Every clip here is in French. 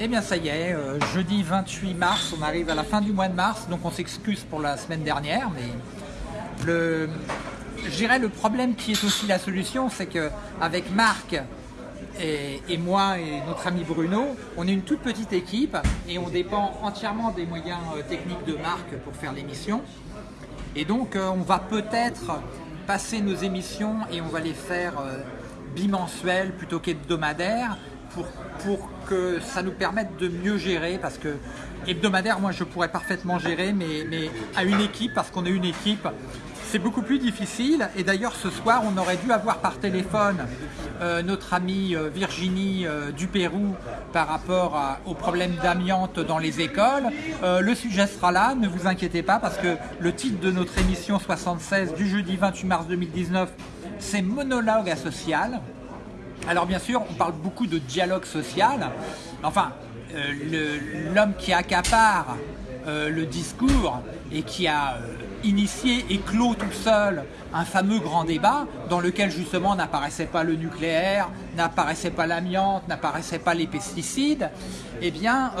Eh bien ça y est, euh, jeudi 28 mars, on arrive à la fin du mois de mars, donc on s'excuse pour la semaine dernière, mais le, je dirais le problème qui est aussi la solution, c'est qu'avec Marc et, moi et notre ami Bruno, on est une toute petite équipe et on dépend entièrement des moyens euh, techniques de Marc pour faire l'émission. Et donc euh, on va peut-être passer nos émissions et on va les faire bimensuelles plutôt qu'hebdomadaires pour, que ça nous permette de mieux gérer parce que hebdomadaire moi je pourrais parfaitement gérer mais, à une équipe parce qu'on est une équipe c'est beaucoup plus difficile et d'ailleurs ce soir on aurait dû avoir par téléphone euh, notre amie euh, Virginie euh, du Pérou par rapport à, aux problèmes d'amiante dans les écoles. Le sujet sera là, ne vous inquiétez pas parce que le titre de notre émission 76 du jeudi 28 mars 2019 c'est monologue asocial. Alors bien sûr, on parle beaucoup de dialogue social. Enfin, euh, l'homme qui accapare euh, le discours et qui a euh, initié et clos tout seul un fameux grand débat dans lequel justement n'apparaissait pas le nucléaire, n'apparaissait pas l'amiante, n'apparaissait pas les pesticides, eh bien,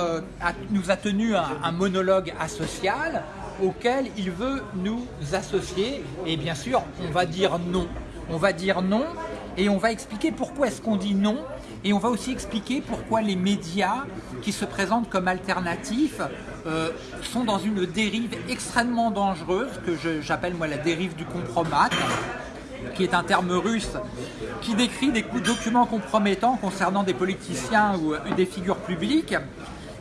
nous a tenu un, un monologue asocial auquel il veut nous associer et bien sûr, on va dire non. On va dire non et on va expliquer pourquoi est-ce qu'on dit non. Et on va aussi expliquer pourquoi les médias qui se présentent comme alternatifs euh, sont dans une dérive extrêmement dangereuse que j'appelle moi la dérive du compromat qui est un terme russe qui décrit des documents compromettants concernant des politiciens ou des figures publiques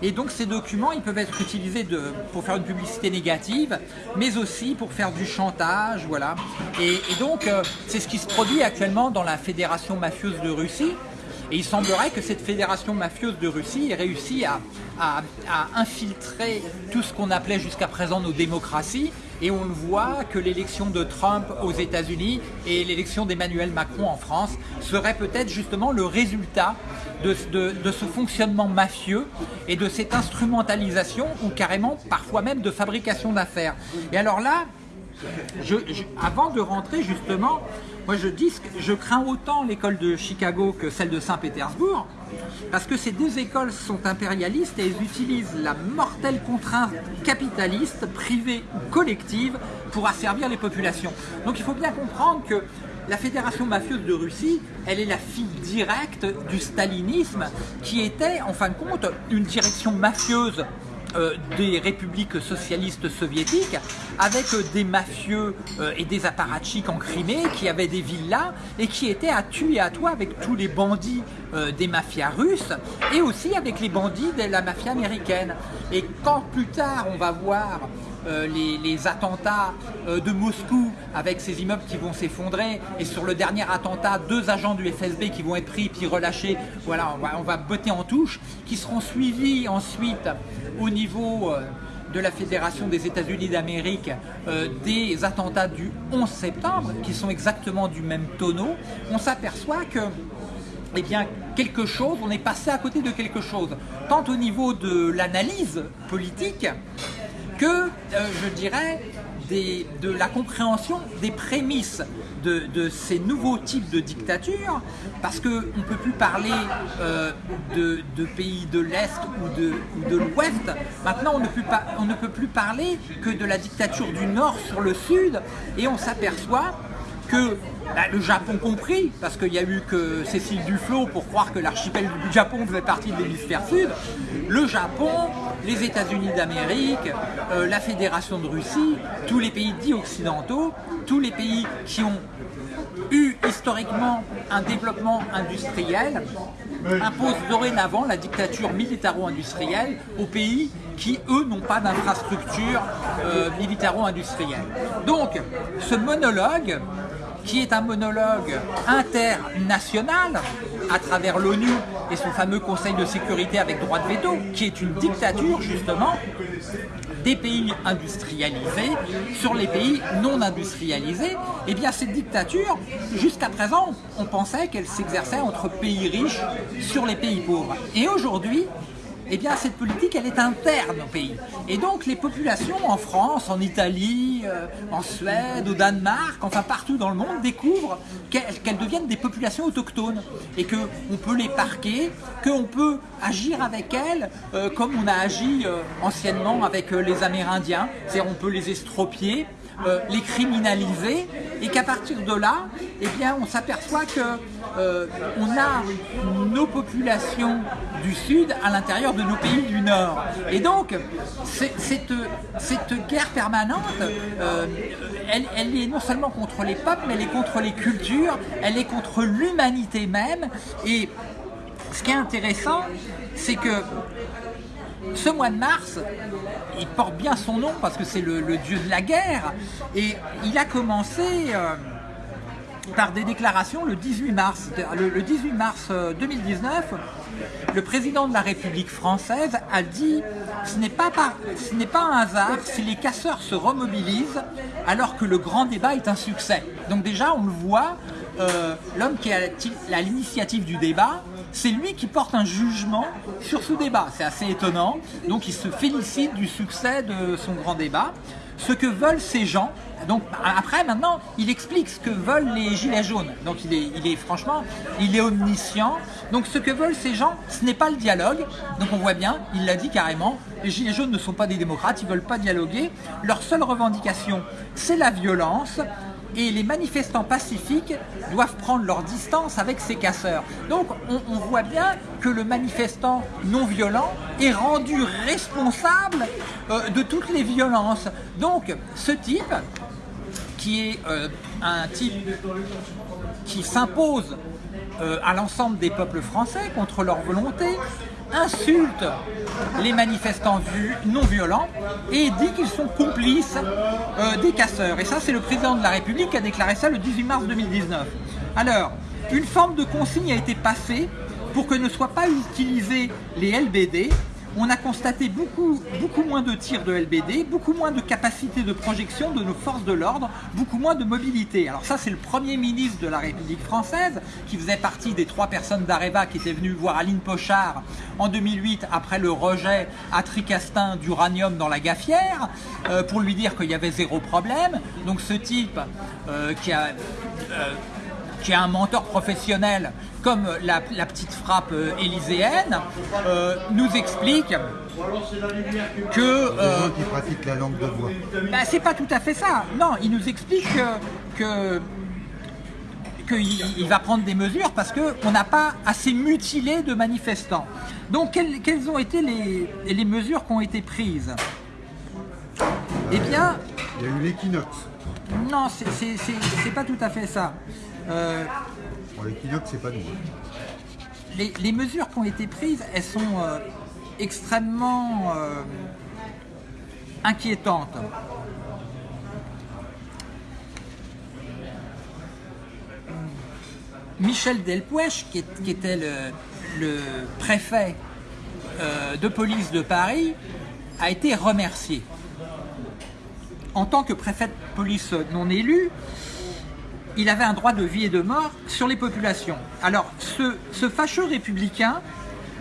et donc ces documents, ils peuvent être utilisés pour faire une publicité négative, mais aussi pour faire du chantage, voilà. Et, donc euh, c'est ce qui se produit actuellement dans la Fédération mafieuse de Russie. Et il semblerait que cette fédération mafieuse de Russie ait réussi à infiltrer tout ce qu'on appelait jusqu'à présent nos démocraties. Et on voit que l'élection de Trump aux États-Unis et l'élection d'Emmanuel Macron en France serait peut-être justement le résultat de, ce fonctionnement mafieux et de cette instrumentalisation ou carrément parfois même de fabrication d'affaires. Et alors là, avant de rentrer justement, moi je dis que je crains autant l'école de Chicago que celle de Saint-Pétersbourg, parce que ces deux écoles sont impérialistes et elles utilisent la mortelle contrainte capitaliste, privée ou collective, pour asservir les populations. Donc il faut bien comprendre que la fédération mafieuse de Russie, elle est la fille directe du stalinisme, qui était en fin de compte une direction mafieuse des républiques socialistes soviétiques avec euh, des mafieux euh, et des apparatchiks en Crimée qui avaient des villas et qui étaient à tuer et à toi avec tous les bandits euh, des mafias russes et aussi avec les bandits de la mafia américaine. Et quand plus tard on va voir les, les, attentats de Moscou avec ces immeubles qui vont s'effondrer et sur le dernier attentat deux agents du FSB qui vont être pris puis relâchés. Voilà on va, botter en touche qui seront suivis ensuite au niveau de la Fédération des États-Unis d'Amérique euh, des attentats du 11 septembre qui sont exactement du même tonneau. On s'aperçoit que eh bien, quelque chose, on est passé à côté de quelque chose, tant au niveau de l'analyse politique que, euh, je dirais, de la compréhension des prémices de, ces nouveaux types de dictatures, parce qu'on ne peut plus parler euh, de, pays de l'Est ou de, ou de l'Ouest, maintenant on ne, peut pas, on ne peut plus parler que de la dictature du Nord sur le Sud, et on s'aperçoit que bah, le Japon compris, parce qu'il n'y a eu que Cécile Duflot pour croire que l'archipel du Japon faisait partie de l'hémisphère sud, le Japon, les États-Unis d'Amérique, euh, la Fédération de Russie, tous les pays dits occidentaux, tous les pays qui ont eu historiquement un développement industriel imposent dorénavant la dictature militaro-industrielle aux pays qui, eux, n'ont pas d'infrastructure euh, militaro-industrielle. Donc, ce monologue qui est un monologue international à travers l'ONU et son fameux Conseil de sécurité avec droit de veto, qui est une dictature justement des pays industrialisés sur les pays non industrialisés, et eh bien cette dictature, jusqu'à présent, on pensait qu'elle s'exerçait entre pays riches sur les pays pauvres. Et aujourd'hui, eh bien cette politique elle est interne au pays. Et donc les populations en France, en Italie, euh, en Suède, au Danemark, enfin partout dans le monde découvrent qu'elles deviennent des populations autochtones et qu'on peut les parquer, qu'on peut agir avec elles euh, comme on a agi euh, anciennement avec les Amérindiens, c'est-à-dire on peut les estropier, les criminaliser et qu'à partir de là, eh bien, on s'aperçoit que euh, on a nos populations du Sud à l'intérieur de nos pays du Nord. Et donc, cette, cette guerre permanente, euh, elle, elle, est non seulement contre les peuples, mais elle est contre les cultures, elle est contre l'humanité même. Et ce qui est intéressant, c'est que ce mois de mars, il porte bien son nom parce que c'est le, dieu de la guerre, et il a commencé... Euh, par des déclarations le 18 mars. Le, 18 mars 2019, euh, le président de la République française a dit ce n'est pas, un hasard si les casseurs se remobilisent alors que le grand débat est un succès. Donc déjà, on le voit, euh, l'homme qui à l'initiative du débat, c'est lui qui porte un jugement sur ce débat. C'est assez étonnant. Donc il se félicite du succès de son grand débat. Ce que veulent ces gens, donc après, maintenant, il explique ce que veulent les gilets jaunes. Donc il est, il est franchement, il est omniscient. Donc ce que veulent ces gens, ce n'est pas le dialogue. Donc on voit bien, il l'a dit carrément, les gilets jaunes ne sont pas des démocrates, ils veulent pas dialoguer. Leur seule revendication, c'est la violence et les manifestants pacifiques doivent prendre leur distance avec ces casseurs. Donc on, voit bien que le manifestant non violent est rendu responsable euh, de toutes les violences. Donc ce type, qui est euh, un type qui s'impose euh, à l'ensemble des peuples français contre leur volonté, insulte les manifestants non violents et dit qu'ils sont complices euh, des casseurs. Et ça, c'est le président de la République qui a déclaré ça le 18 mars 2019. Alors, une forme de consigne a été passée pour que ne soient pas utilisés les LBD on a constaté beaucoup, moins de tirs de LBD, beaucoup moins de capacité de projection de nos forces de l'ordre, beaucoup moins de mobilité. Alors ça, c'est le premier ministre de la République française, qui faisait partie des trois personnes d'Areva qui étaient venues voir Aline Pochard en 2008, après le rejet à Tricastin d'uranium dans la gaffière, euh, pour lui dire qu'il y avait zéro problème. Donc ce type euh, qui a... Euh, qui est un mentor professionnel comme la, petite frappe euh, élyséenne, euh, nous explique que... Euh, qui pratique la langue de bois. Ben, c'est pas tout à fait ça. Non, il nous explique que, qu'il va prendre des mesures parce qu'on n'a pas assez mutilé de manifestants. Donc quelles, ont été les, les, mesures qui ont été prises? Eh bien... Il y a eu l'équinoxe. Non, c'est pas tout à fait ça. Euh, Les, mesures qui ont été prises, elles sont euh, extrêmement euh, inquiétantes. Michel Delpouech, qui, était le, préfet de police de Paris, a été remercié. En tant que préfet de police non élu, il avait un droit de vie et de mort sur les populations. Alors, ce, fâcheux républicain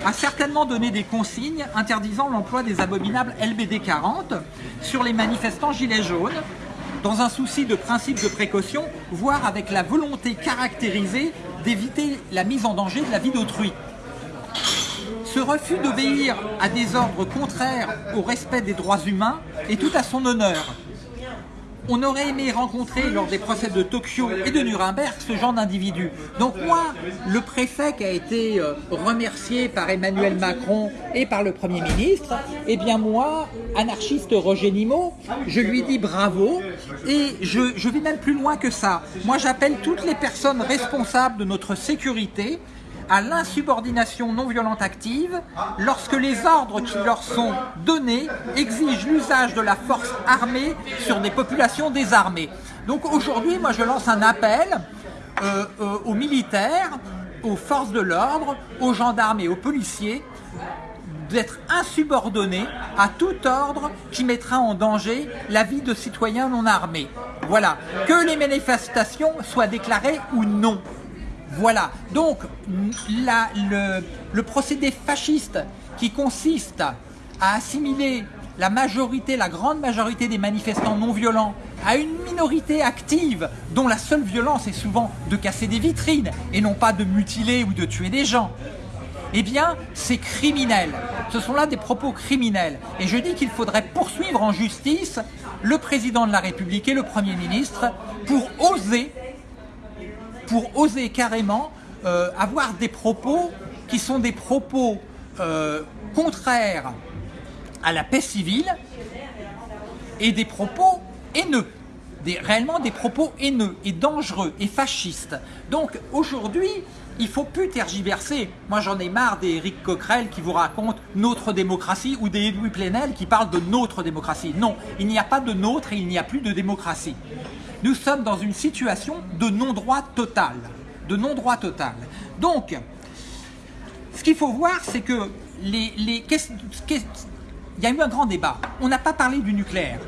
a certainement donné des consignes interdisant l'emploi des abominables LBD 40 sur les manifestants gilets jaunes, dans un souci de principe de précaution, voire avec la volonté caractérisée d'éviter la mise en danger de la vie d'autrui. Ce refus d'obéir à des ordres contraires au respect des droits humains est tout à son honneur on aurait aimé rencontrer lors des procès de Tokyo et de Nuremberg ce genre d'individu. Donc moi, le préfet qui a été euh, remercié par Emmanuel Macron et par le Premier ministre, eh bien moi, anarchiste Roger Nimot, je lui dis bravo et je, je vais même plus loin que ça. Moi j'appelle toutes les personnes responsables de notre sécurité à l'insubordination non violente active lorsque les ordres qui leur sont donnés exigent l'usage de la force armée sur des populations désarmées. Donc aujourd'hui, moi je lance un appel euh, euh, aux militaires, aux forces de l'ordre, aux gendarmes et aux policiers d'être insubordonnés à tout ordre qui mettra en danger la vie de citoyens non armés. Voilà, que les manifestations soient déclarées ou non. Voilà, donc le, procédé fasciste qui consiste à assimiler la majorité, la grande majorité des manifestants non violents à une minorité active dont la seule violence est souvent de casser des vitrines et non pas de mutiler ou de tuer des gens, eh bien, c'est criminel. Ce sont là des propos criminels. Et je dis qu'il faudrait poursuivre en justice le président de la République et le Premier ministre pour oser, pour oser carrément euh, avoir des propos qui sont des propos euh, contraires à la paix civile et des propos haineux, réellement des propos haineux et dangereux et fascistes. Donc aujourd'hui, il faut plus tergiverser. Moi j'en ai marre des Eric Coquerel qui vous racontent notre démocratie ou des Louis Plenel qui parlent de notre démocratie. Non, il n'y a pas de nôtre et il n'y a plus de démocratie. Nous sommes dans une situation de non-droit total. De non-droit total. Donc, ce qu'il faut voir, c'est que les, les, il y a eu un grand débat. On n'a pas parlé du nucléaire,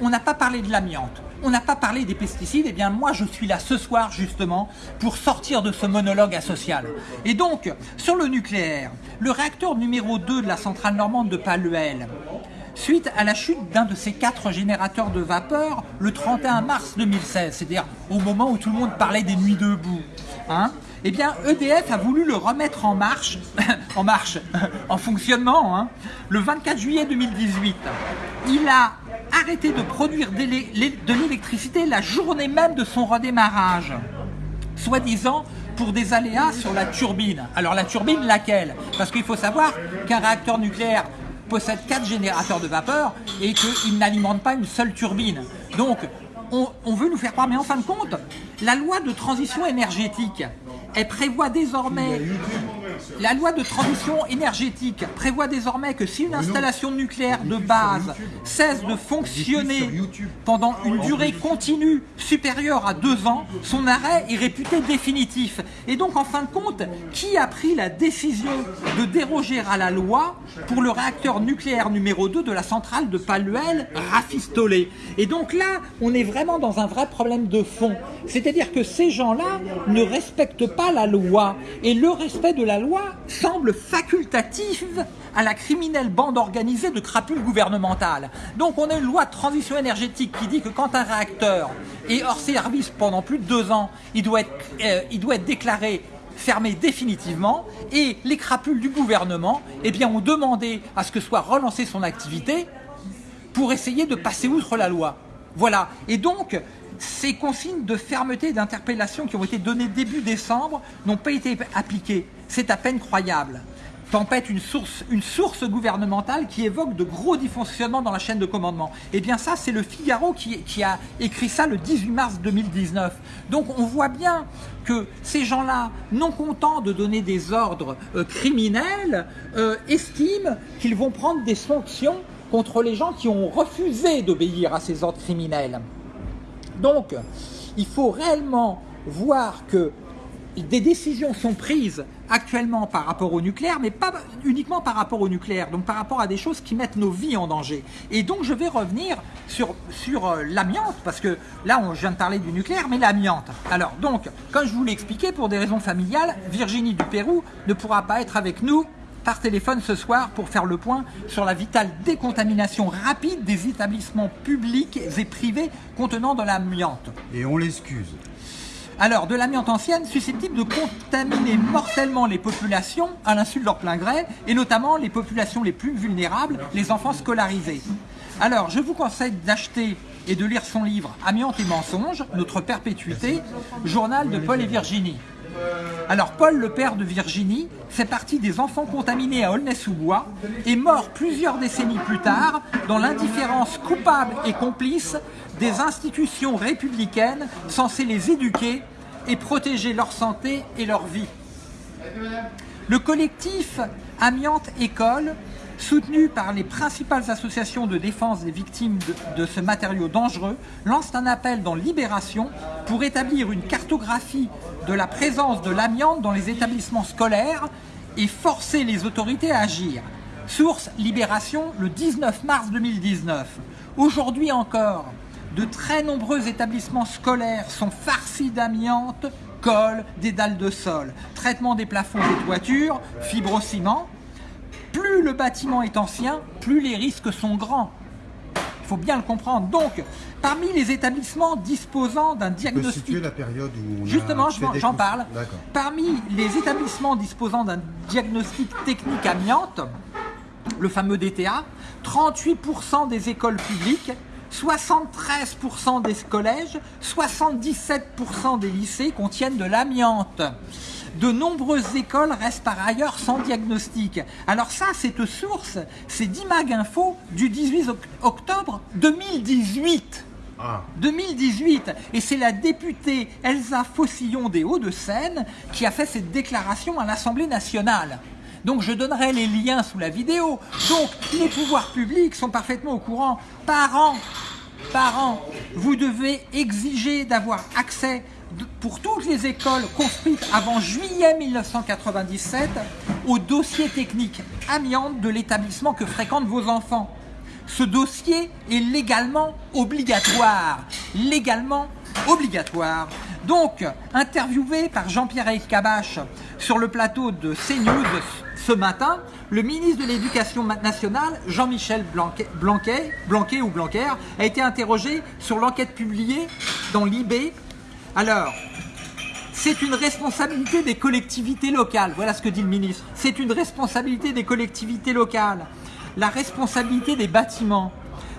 on n'a pas parlé de l'amiante, on n'a pas parlé des pesticides. Eh bien, moi, je suis là ce soir, justement, pour sortir de ce monologue asocial. Et donc, sur le nucléaire, le réacteur numéro 2 de la centrale normande de Paluel, suite à la chute d'un de ces quatre générateurs de vapeur le 31 mars 2016, c'est-à-dire au moment où tout le monde parlait des nuits debout, hein, eh bien EDF a voulu le remettre en marche, en marche, en fonctionnement, hein, le 24 juillet 2018. Il a arrêté de produire de l'électricité la journée même de son redémarrage, soi-disant pour des aléas sur la turbine. Alors la turbine laquelle? Parce qu'il faut savoir qu'un réacteur nucléaire possède quatre générateurs de vapeur et qu'il n'alimente pas une seule turbine. Donc on, on veut nous faire croire, mais en fin de compte, la loi de transition énergétique, elle prévoit désormais, la loi de transition énergétique prévoit désormais que si une installation nucléaire de base cesse de fonctionner pendant une durée continue supérieure à deux ans, son arrêt est réputé définitif. Et donc en fin de compte, qui a pris la décision de déroger à la loi pour le réacteur nucléaire numéro 2 de la centrale de Paluel rafistolé? Et donc là, on est vraiment dans un vrai problème de fond. C'est-à-dire que ces gens-là ne respectent pas la loi. Et le respect de la loi semble facultatif à la criminelle bande organisée de crapules gouvernementales. Donc on a une loi de transition énergétique qui dit que quand un réacteur est hors service pendant plus de deux ans, il doit être, euh, il doit être déclaré fermé définitivement et les crapules du gouvernement eh bien, ont demandé à ce que soit relancée son activité pour essayer de passer outre la loi. Voilà. Et donc, ces consignes de fermeté et d'interpellation qui ont été données début décembre n'ont pas été appliquées. C'est à peine croyable. Tempête une source, une source gouvernementale qui évoque de gros dysfonctionnements dans la chaîne de commandement. Eh bien ça, c'est le Figaro qui, qui, a écrit ça le 18 mars 2019. Donc on voit bien que ces gens-là, non contents de donner des ordres euh, criminels, euh, estiment qu'ils vont prendre des sanctions contre les gens qui ont refusé d'obéir à ces ordres criminels. Donc, il faut réellement voir que des décisions sont prises actuellement par rapport au nucléaire, mais pas uniquement par rapport au nucléaire, donc par rapport à des choses qui mettent nos vies en danger. Et donc je vais revenir sur, euh, l'amiante, parce que là on, je viens de parler du nucléaire, mais l'amiante. Alors donc, comme je vous l'ai expliqué, pour des raisons familiales, Virginie du Pérou ne pourra pas être avec nous par téléphone ce soir pour faire le point sur la vitale décontamination rapide des établissements publics et privés contenant de l'amiante. Et on l'excuse. Alors, de l'amiante ancienne susceptible de contaminer mortellement les populations à l'insu de leur plein gré, et notamment les populations les plus vulnérables, les enfants scolarisés. Alors, je vous conseille d'acheter et de lire son livre Amiante et mensonges, notre perpétuité, journal de Paul et Virginie. Alors Paul, le père de Virginie, fait partie des enfants contaminés à Aulnay-sous-Bois et mort plusieurs décennies plus tard dans l'indifférence coupable et complice des institutions républicaines censées les éduquer et protéger leur santé et leur vie. Le collectif Amiante École soutenu par les principales associations de défense des victimes de, de, ce matériau dangereux, lance un appel dans Libération pour établir une cartographie de la présence de l'amiante dans les établissements scolaires et forcer les autorités à agir. Source Libération le 19 mars 2019. Aujourd'hui encore, de très nombreux établissements scolaires sont farcis d'amiante, colle, des dalles de sol, traitement des plafonds des toitures, fibrociment, plus plus le bâtiment est ancien, plus les risques sont grands. Il faut bien le comprendre. Donc, parmi les établissements disposant d'un diagnostic... situer la période où on a Justement, j'en parle. Parmi les établissements disposant d'un diagnostic technique amiante, le fameux DTA, 38% des écoles publiques, 73% des collèges, 77% des lycées contiennent de l'amiante. De nombreuses écoles restent par ailleurs sans diagnostic. Alors ça, cette source, c'est d'Imag Info du 18 oc- octobre 2018. Ah, 2018. Et c'est la députée Elsa Fossillon des Hauts-de-Seine qui a fait cette déclaration à l'Assemblée nationale. Donc je donnerai les liens sous la vidéo. Donc les pouvoirs publics sont parfaitement au courant. Parents, parents, vous devez exiger d'avoir accès pour toutes les écoles construites avant juillet 1997 au dossier technique amiante de l'établissement que fréquentent vos enfants. Ce dossier est légalement obligatoire. Légalement obligatoire. Donc, interviewé par Jean-Pierre Elkabach sur le plateau de CNews ce matin, le ministre de l'Éducation nationale, Jean-Michel Blanquet ou Blanquer, a été interrogé sur l'enquête publiée dans l'IB. Alors, c'est une responsabilité des collectivités locales. Voilà ce que dit le ministre. C'est une responsabilité des collectivités locales. La responsabilité des bâtiments.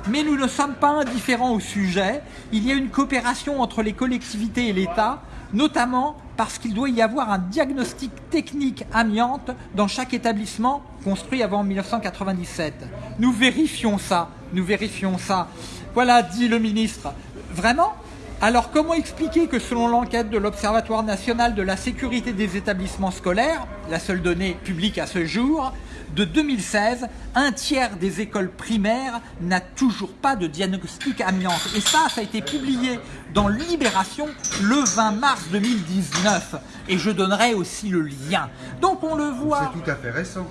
Mais nous ne sommes pas indifférents au sujet. Il y a une coopération entre les collectivités et l'État, notamment parce qu'il doit y avoir un diagnostic technique amiante dans chaque établissement construit avant 1997. Nous vérifions ça. Nous vérifions ça. Voilà, dit le ministre. Vraiment? Alors comment expliquer que selon l'enquête de l'Observatoire national de la sécurité des établissements scolaires, la seule donnée publique à ce jour, de 2016, un tiers des écoles primaires n'a toujours pas de diagnostic amiante. Et ça, ça a été publié dans Libération le 20 mars 2019. Et je donnerai aussi le lien. Donc on le voit, c'est tout à fait récent.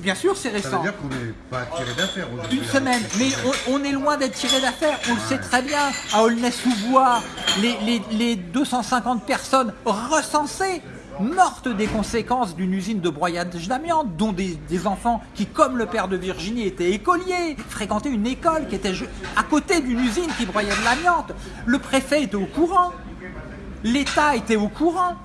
bien sûr c'est Ça veut récent dire qu'on n'est pas tiré d'affaires aujourd'hui. une semaine, mais on, on est loin d'être tiré d'affaire, on le sait très bien. À Aulnay-sous-Bois, les, les- les 250 personnes recensées mortes des conséquences d'une usine de broyage d'amiante, dont des, enfants qui, comme le père de Virginie, étaient écoliers, fréquentaient une école qui était à côté d'une usine qui broyait de l'amiante. Le préfet était au courant, l'État était au courant.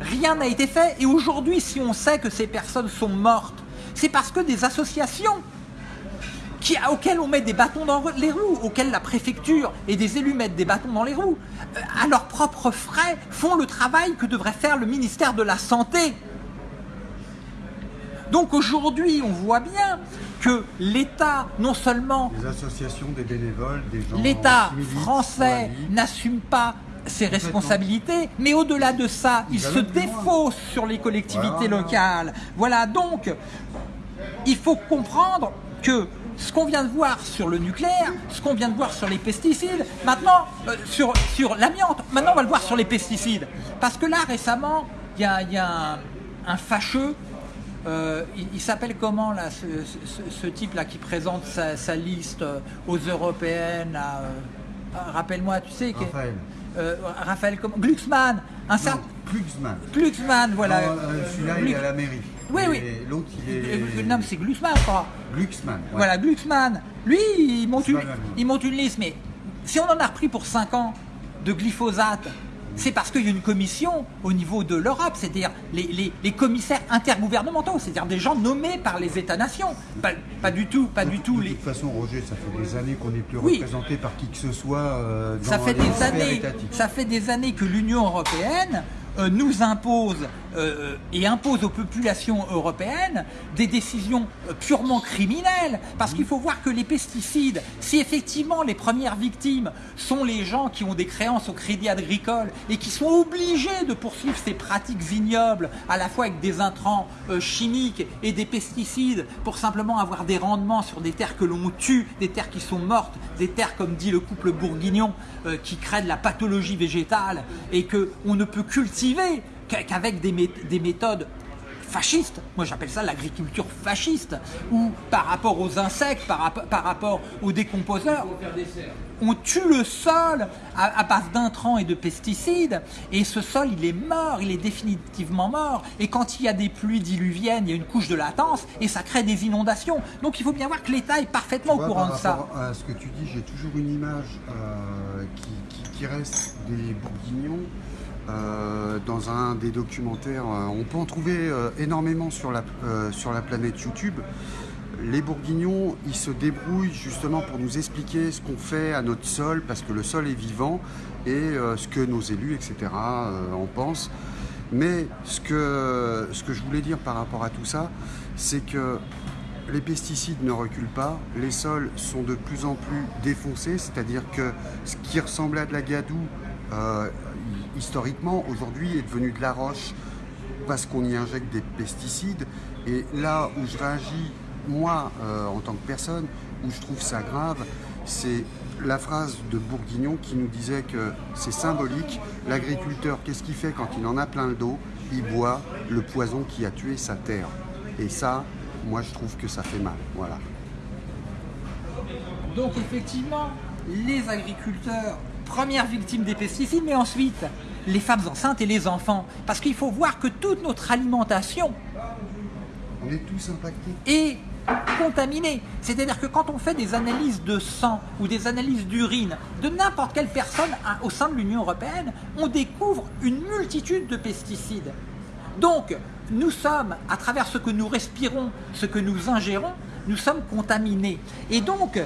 Rien n'a été fait et aujourd'hui, si on sait que ces personnes sont mortes, c'est parce que des associations qui, auxquelles on met des bâtons dans les roues, auxquelles la préfecture et des élus mettent des bâtons dans les roues, euh, à leurs propres frais, font le travail que devrait faire le ministère de la Santé. Donc aujourd'hui, on voit bien que l'État, non seulement Des associations, des bénévoles, des gens. l'État français n'assume pas ses responsabilités, mais au-delà de ça, il se défausse sur les collectivités Voilà. locales. Voilà, donc, il faut comprendre que ce qu'on vient de voir sur le nucléaire, ce qu'on vient de voir sur les pesticides, maintenant, euh, sur, sur l'amiante, maintenant on va le voir sur les pesticides. Parce que là, récemment, il y a, il y a un, un fâcheux, euh, il, il s'appelle comment là, ce, ce- ce type-là qui présente sa, sa liste euh, aux européennes euh, ah, Rappelle-moi, tu sais. que- Raphaël. Raphaël, comment Glucksmann, un certain. Glucksmann. Glucksmann, voilà. Celui-là, il est à la mairie. Oui, Et oui. L'autre, il Euh, est. Mais c'est Glucksmann, je crois. Glucksmann. ouais. Voilà, Glucksmann. Lui, il monte, une, il monte une liste, mais si on en a repris pour 5 ans de glyphosate, c'est parce qu'il y a une commission au niveau de l'Europe, c'est-à-dire les, les- les commissaires intergouvernementaux, c'est-à-dire des gens nommés par les États-nations. Pas, pas du tout, pas du tout. De Les... toute façon, Roger, ça fait des années qu'on n'est plus Oui. représenté par qui que ce soit euh, dans Ça fait les des années, étatiques. ça fait des années que l'Union européenne euh, nous impose euh, et impose aux populations européennes des décisions euh, purement criminelles. Parce qu'il faut voir que les pesticides, si effectivement les premières victimes sont les gens qui ont des créances au crédit agricole et qui sont obligés de poursuivre ces pratiques ignobles, à la fois avec des intrants chimiques et des pesticides, pour simplement avoir des rendements sur des terres que l'on tue, des terres qui sont mortes, des terres, comme dit le couple bourguignon, qui créent de la pathologie végétale et que on ne peut cultiver qu'- qu'avec des, mé- des méthodes fasciste. Moi, j'appelle ça l'agriculture fasciste, où par rapport aux insectes, par, par rapport aux décomposeurs, on tue le sol à, à base d'intrants et de pesticides, et ce sol, il est mort, il est définitivement mort. Et quand il y a des pluies diluviennes, il y a une couche de latence, et ça crée des inondations. Donc, il faut bien voir que l'État est parfaitement au courant de ça. À ce que tu dis, j'ai toujours une image euh, qui, reste des bourguignons. Euh, dans un des documentaires, euh, on peut en trouver énormément sur la, sur la planète YouTube les Bourguignons, ils se débrouillent justement pour nous expliquer ce qu'on fait à notre sol, parce que le sol est vivant, et euh, ce que nos élus, etc., euh, en pensent. Mais ce que, ce que je voulais dire par rapport à tout ça, c'est que les pesticides ne reculent pas, les sols sont de plus en plus défoncés, c'est-à-dire que ce qui ressemblait à de la gadoue, euh, historiquement, aujourd'hui est devenu de la roche parce qu'on y injecte des pesticides. Et là où je réagis moi, euh, en tant que personne, où je trouve ça grave, c'est la phrase de Bourguignon qui nous disait que c'est symbolique. L'agriculteur, qu'est-ce qu'il fait quand il en a plein le dos? Il boit le poison qui a tué sa terre. Et ça, moi, je trouve que ça fait mal. Voilà. Donc, effectivement, les agriculteurs, première victime des pesticides, mais ensuite, les femmes enceintes et les enfants. Parce qu'il faut voir que toute notre alimentation, on est tous impactés. Et contaminés. C'est-à-dire que quand on fait des analyses de sang ou des analyses d'urine de n'importe quelle personne au sein de l'Union Européenne, on découvre une multitude de pesticides. Donc, nous sommes, à travers ce que nous respirons, ce que nous ingérons, nous sommes contaminés. Et donc,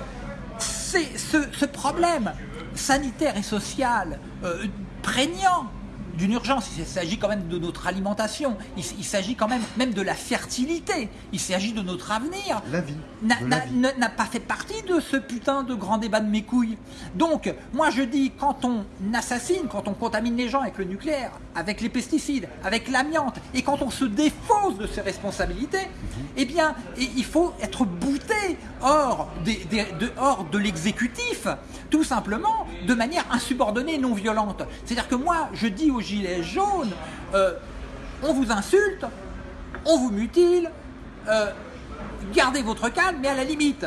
c'est ce, problème sanitaire et social euh, prégnant d'une urgence, il s'agit quand même de notre alimentation, il, s'agit quand même même de la fertilité, il s'agit de notre avenir. La vie. N'a pas fait partie de ce putain de grand débat de mes couilles. Donc, moi je dis, quand on assassine, quand on contamine les gens avec le nucléaire, avec les pesticides, avec l'amiante, et quand on se défausse de ses responsabilités, mhm. eh bien, il faut être bouté hors, de, hors de l'exécutif, tout simplement, de manière insubordonnée, non violente. C'est-à-dire que moi, je dis aux gilets jaunes, euh, on vous insulte, on vous mutile, euh, gardez votre calme, mais à la limite,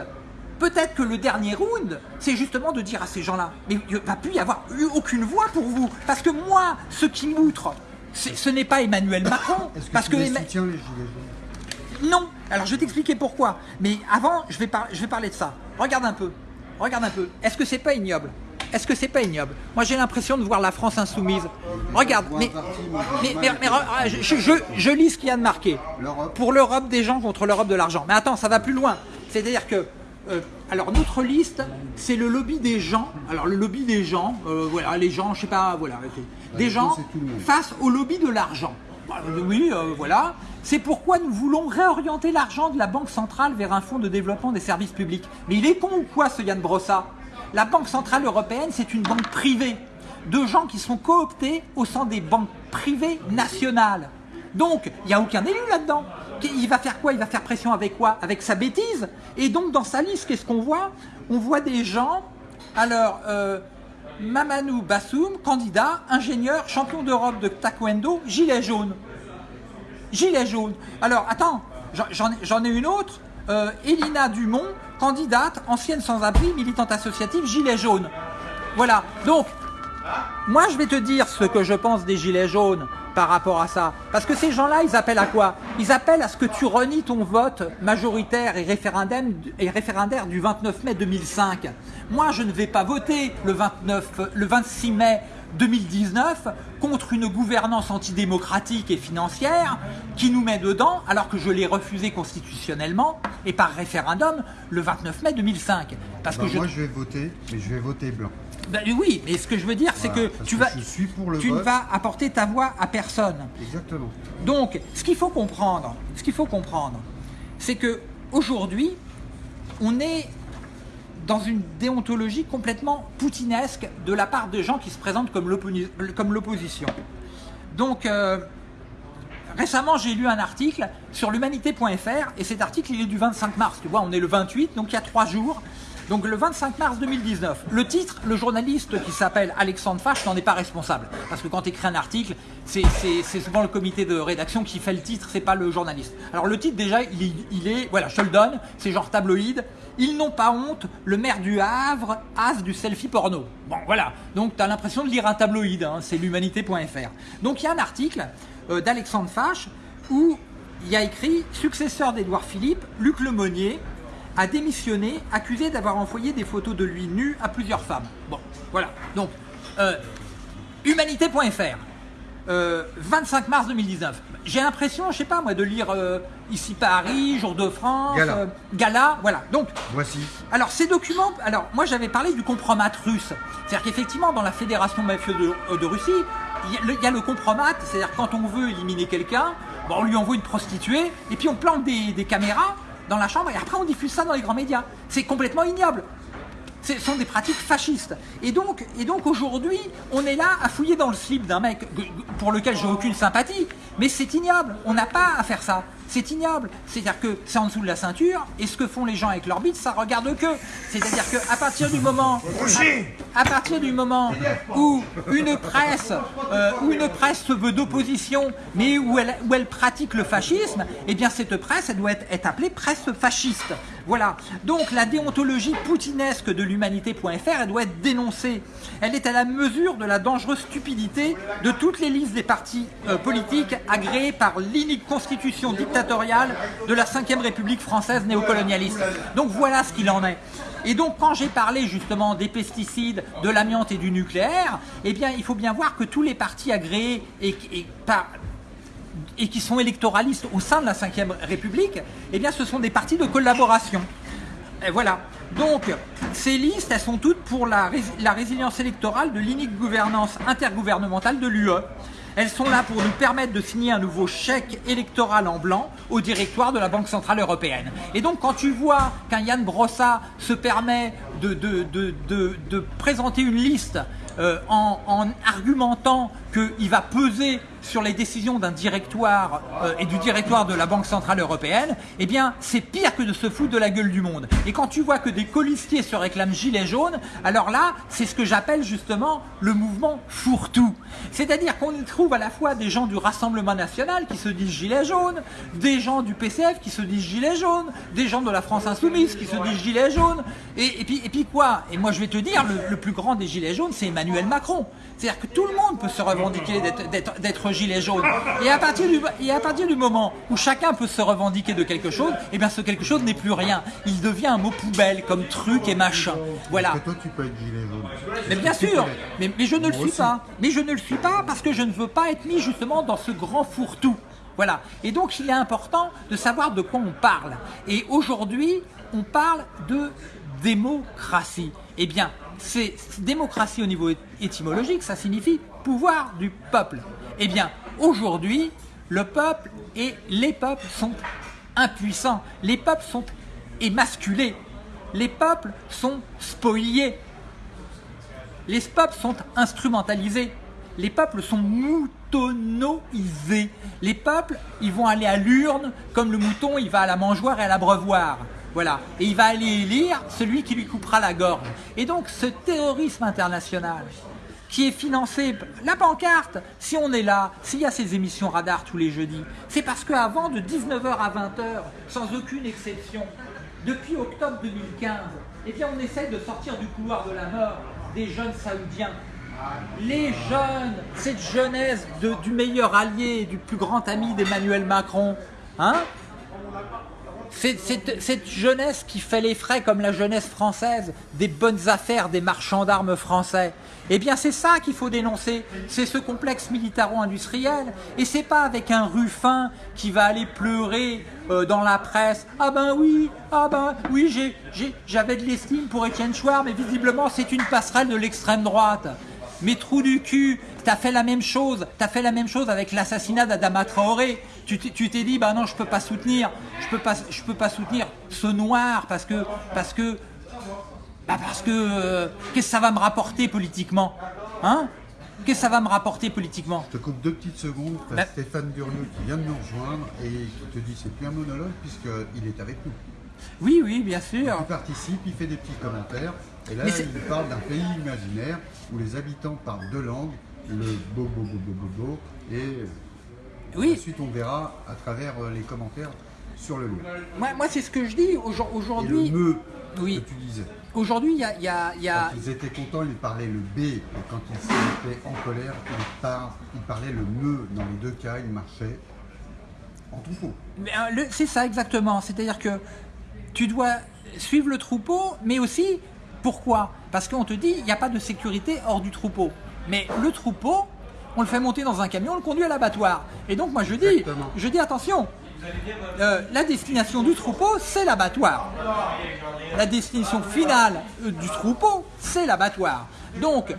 peut-être que le dernier round, c'est justement de dire à ces gens-là, mais il ne va plus y avoir eu aucune voix pour vous. Parce que moi, ce qui m'outre, ce n'est pas Emmanuel Macron. parce que les gilets jaunes? Non. Alors je vais t'expliquer pourquoi. Mais avant, je vais, je vais parler de ça. Regarde un peu. Regarde un peu. Est-ce que c'est pas ignoble? Est-ce que c'est pas ignoble? Moi j'ai l'impression de voir la France insoumise. Regarde, mais, je, lis ce qu'il y a de marqué. Pour l'Europe des gens contre l'Europe de l'argent. Mais attends, ça va plus loin. C'est-à-dire que, euh, alors notre liste, c'est le lobby des gens. Alors le lobby des gens, euh, voilà, les gens, je sais pas, voilà, des gens face au lobby de l'argent. Bah, oui, euh, voilà. C'est pourquoi nous voulons réorienter l'argent de la Banque centrale vers un fonds de développement des services publics. Mais il est con ou quoi ce Yann Brossa la Banque Centrale Européenne, c'est une banque privée de gens qui sont cooptés au sein des banques privées nationales. Donc, il n'y a aucun élu là-dedans. Il va faire quoi? Il va faire pression avec quoi? Avec sa bêtise. Et donc, dans sa liste, qu'est-ce qu'on voit? On voit des gens, alors, euh, Mamanou Bassoum, candidat, ingénieur, champion d'Europe de taekwondo, gilet jaune. Gilet jaune. Alors, attends, j'en ai une autre. Euh, Elina Dumont, candidate, ancienne sans-abri, militante associative, gilet jaune. Voilà, donc, moi je vais te dire ce que je pense des gilets jaunes par rapport à ça. Parce que ces gens-là, ils appellent à quoi? Ils appellent à ce que tu renies ton vote majoritaire et référendaire, du 29 mai 2005. Moi, je ne vais pas voter le, 29, le 26 mai 2019 contre une gouvernance antidémocratique et financière qui nous met dedans alors que je l'ai refusé constitutionnellement et par référendum le 29 mai 2005. Parce que bah, moi je... vais voter, mais je vais voter blanc. Ben oui, mais ce que je veux dire, c'est que tu, vas, tu ne vas apporter ta voix à personne. Exactement. Donc, ce qu'il faut comprendre, ce qu'il faut comprendre, c'est que aujourd'hui, on est dans une déontologie complètement poutinesque de la part de gens qui se présentent comme l'opposition. Donc, euh, récemment, j'ai lu un article sur l'humanité.fr et cet article, il est du 25 mars. Tu vois, on est le 28, donc il y a trois jours. Donc le 25 mars 2019. Le titre, le journaliste qui s'appelle Alexandre Fache n'en est pas responsable. Parce que quand tu écris un article, c'est souvent le comité de rédaction qui fait le titre, c'est pas le journaliste. Alors le titre déjà, il, est, voilà, je te le donne, c'est genre tabloïd. Ils n'ont pas honte, le maire du Havre, as du selfie porno. Bon, voilà. Donc, tu as l'impression de lire un tabloïd, hein, c'est l'humanité.fr. Donc, il y a un article euh, d'Alexandre Fache où il y a écrit « Successeur d'Édouard Philippe, Luc Lemonnier a démissionné, accusé d'avoir envoyé des photos de lui nu à plusieurs femmes. » Bon, voilà. Donc, euh, humanité.fr. 25 euh, mars 2019. J'ai l'impression, je sais pas moi, de lire euh, ici Paris, Jour de France, Gala. Gala, voilà. Donc, voici. Alors ces documents, alors moi j'avais parlé du compromat russe. C'est-à-dire qu'effectivement dans la fédération mafieuse de, de Russie, il y, a le compromat, c'est-à-dire quand on veut éliminer quelqu'un, bon, on lui envoie une prostituée et puis on plante des, des caméras dans la chambre et après on diffuse ça dans les grands médias. C'est complètement ignoble. Ce sont des pratiques fascistes. Et donc, et donc aujourd'hui, on est là à fouiller dans le slip d'un mec pour lequel j'ai aucune sympathie, mais c'est ignoble. On n'a pas à faire ça. C'est ignoble. C'est-à-dire que c'est en dessous de la ceinture, et ce que font les gens avec leur bite, ça regarde que. C'est-à-dire qu'à partir du moment, partir du moment où une presse, euh, une presse se veut d'opposition, mais où elle, pratique le fascisme, eh bien cette presse, elle doit être, être appelée presse fasciste. Voilà. Donc la déontologie poutinesque de l'humanité.fr, elle doit être dénoncée. Elle est à la mesure de la dangereuse stupidité de toutes les listes des partis euh, politiques agréés par l'inique constitution dictatoriale de la 5ème République française néocolonialiste. Donc voilà ce qu'il en est. Et donc quand j'ai parlé justement des pesticides, de l'amiante et du nucléaire, eh bien il faut bien voir que tous les partis agréés et, qui sont électoralistes au sein de la 5ème République, eh bien ce sont des partis de collaboration. Voilà. Donc, ces listes, elles sont toutes pour la, la résilience électorale de l'inique gouvernance intergouvernementale de l'UE. Elles sont là pour nous permettre de signer un nouveau chèque électoral en blanc au directoire de la Banque Centrale Européenne. Et donc quand tu vois qu'un Yann Brossa se permet de, présenter une liste euh, en, argumentant qu'il va peser sur les décisions d'un directoire euh, et du directoire de la Banque Centrale Européenne, eh bien c'est pire que de se foutre de la gueule du monde. Et quand tu vois que des colistiers se réclament gilets jaunes, alors là, c'est ce que j'appelle justement le mouvement fourre-tout. C'est-à-dire qu'on y trouve à la fois des gens du Rassemblement National qui se disent gilets jaunes, des gens du PCF qui se disent gilets jaunes, des gens de la France Insoumise qui se disent gilets jaunes, et, puis, et puis quoi? Et moi je vais te dire, le, le plus grand des gilets jaunes, c'est Emmanuel Macron. C'est-à-dire que tout le monde peut se revendiquer d'être gilet jaune. Et à, partir du, et à partir du moment où chacun peut se revendiquer de quelque chose, eh bien ce quelque chose n'est plus rien. Il devient un mot poubelle, comme truc et machin. Voilà. toi, tu peux être gilet jaune. Mais bien sûr, mais, mais je ne le suis pas. Mais je ne le suis pas parce que je ne veux pas être mis justement dans ce grand fourre-tout. Voilà. Et donc, il est important de savoir de quoi on parle. Et aujourd'hui, on parle de démocratie. Eh bien, c'est démocratie au niveau étymologique, ça signifie pouvoir du peuple. Eh bien, aujourd'hui, le peuple et les peuples sont impuissants. Les peuples sont émasculés. Les peuples sont spoliés. Les peuples sont instrumentalisés. Les peuples sont moutonnoisés. Les peuples, ils vont aller à l'urne comme le mouton, il va à la mangeoire et à l'abreuvoir. Voilà. Et il va aller élire celui qui lui coupera la gorge. Et donc ce terrorisme international qui est financé, la pancarte, si on est là, s'il y a ces émissions radar tous les jeudis, c'est parce qu'avant de 19h à 20h, sans aucune exception, depuis octobre 2015, eh bien on essaie de sortir du couloir de la mort des jeunes saoudiens. Les jeunes, cette jeunesse du meilleur allié, du plus grand ami d'Emmanuel Macron, hein? Cette, jeunesse qui fait les frais comme la jeunesse française, des bonnes affaires des marchands d'armes français, eh bien c'est ça qu'il faut dénoncer, c'est ce complexe militaro-industriel, et c'est pas avec un ruffin qui va aller pleurer euh, dans la presse, ah ben oui, ah ben oui, j'avais de l'estime pour Étienne Chouard, mais visiblement c'est une passerelle de l'extrême droite. Mais trou du cul, t'as fait la même chose, t'as fait la même chose avec l'assassinat d'Adama Traoré. Tu t'es dit, bah non, je peux pas soutenir, je peux pas, peux pas soutenir ce noir parce que, parce que, bah parce que, euh, qu'est-ce que ça va me rapporter politiquement, hein? Qu'est-ce que ça va me rapporter politiquement? Je te coupe deux petites secondes. Bah Stéphane Guriot qui vient de nous rejoindre et qui te dit c'est plus un monologue puisqu'il est avec nous. Oui, oui, bien sûr. Il participe, il fait des petits commentaires. Et là, il parle d'un pays imaginaire où les habitants parlent deux langues, le bo bo bo bo et Oui, ensuite on verra à travers euh, les commentaires sur le lieu. moi, moi c'est ce que je dis Aujourd- Et le aujourd'hui. me Oui. que tu disais. Aujourd'hui, il y a, il y a- il y a- Quand ils étaient contents, ils parlaient le B, et quand ils étaient en colère, ils, par- ils parlaient le me. Dans les deux cas, ils marchaient en troupeau. Euh, C'est ça exactement. C'est-à-dire que tu dois suivre le troupeau, mais aussi pourquoi? Parce qu'on te dit il n'y a pas de sécurité hors du troupeau. Mais le troupeau, on le fait monter dans un camion, on le conduit à l'abattoir. Et donc moi je dis, je dis attention, euh, la destination du troupeau, c'est l'abattoir. La destination finale euh, du troupeau, c'est l'abattoir. Donc,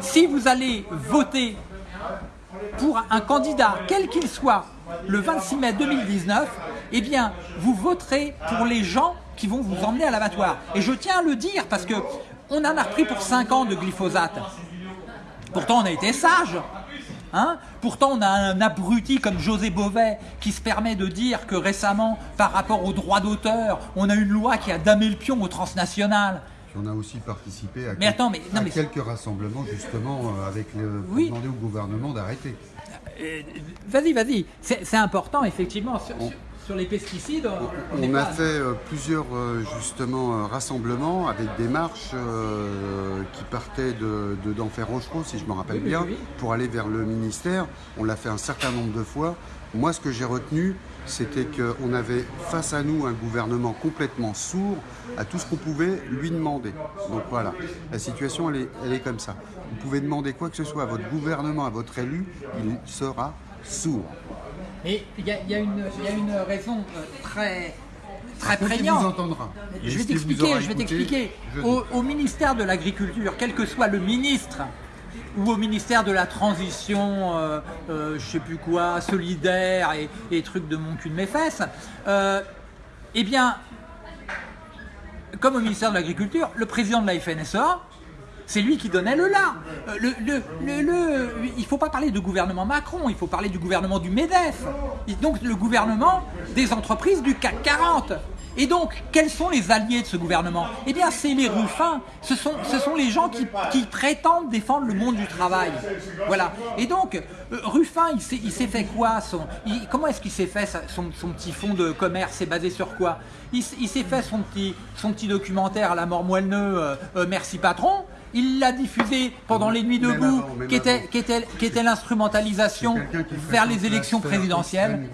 si vous allez voter pour un candidat, quel qu'il soit, le 26 mai 2019, eh bien, vous voterez pour les gens qui vont vous emmener à l'abattoir. Et je tiens à le dire parce que on en a repris pour 5 ans de glyphosate. Pourtant, on a été sage. Hein? Pourtant, on a un abruti comme José Bové qui se permet de dire que récemment, par rapport aux droits d'auteur, on a une loi qui a damé le pion au transnational. Puis on a aussi participé à, Mais attends, mais- non, à mais- quelques rassemblements justement euh, avec le, pour Oui. demander au gouvernement d'arrêter. Euh, vas-y, vas-y. C'est important, effectivement, sur- sur les pesticides. on- a pas- fait euh, plusieurs euh, justement euh, rassemblements avec des marches euh, qui partaient de, de d'Enfer Rochereau, si je me rappelle oui, bien, oui, oui. pour aller vers le ministère. On l'a fait un certain nombre de fois. Moi, ce que j'ai retenu, c'était qu'on avait face à nous un gouvernement complètement sourd à tout ce qu'on pouvait lui demander. Donc voilà, la situation, elle est, elle est comme ça. Vous pouvez demander quoi que ce soit à votre gouvernement, à votre élu, il sera sourd. Et il y, a- y une- il y a une raison euh, très, très vous entendra. Je vais t'expliquer, je vais t'expliquer. Au, au ministère de l'Agriculture, quel que soit le ministre, ou au ministère de la Transition, euh, euh, je sais plus quoi, solidaire et, et trucs de mon cul de mes fesses, euh, eh bien, comme au ministère de l'Agriculture, le président de la FNSEA, c'est lui qui donnait le là. Euh, Le, le, le, il ne faut pas parler de gouvernement Macron, il faut parler du gouvernement du MEDEF. Donc le gouvernement des entreprises du CAC 40. Et donc, quels sont les alliés de ce gouvernement? Eh bien, c'est les ruffins. Ce sont, ce sont les gens qui, qui prétendent défendre le monde du travail. Voilà. Et donc, euh, Ruffin, il s'est fait quoi Comment est-ce qu'il s'est fait son, son petit fonds de commerce? C'est basé sur quoi? Il, s'est fait son petit, son petit documentaire à la mort moelleux, euh, Merci patron. Il l'a diffusé pendant les nuits debout, qui était, avant. qui était, qui était l'instrumentalisation vers les élections présidentielles.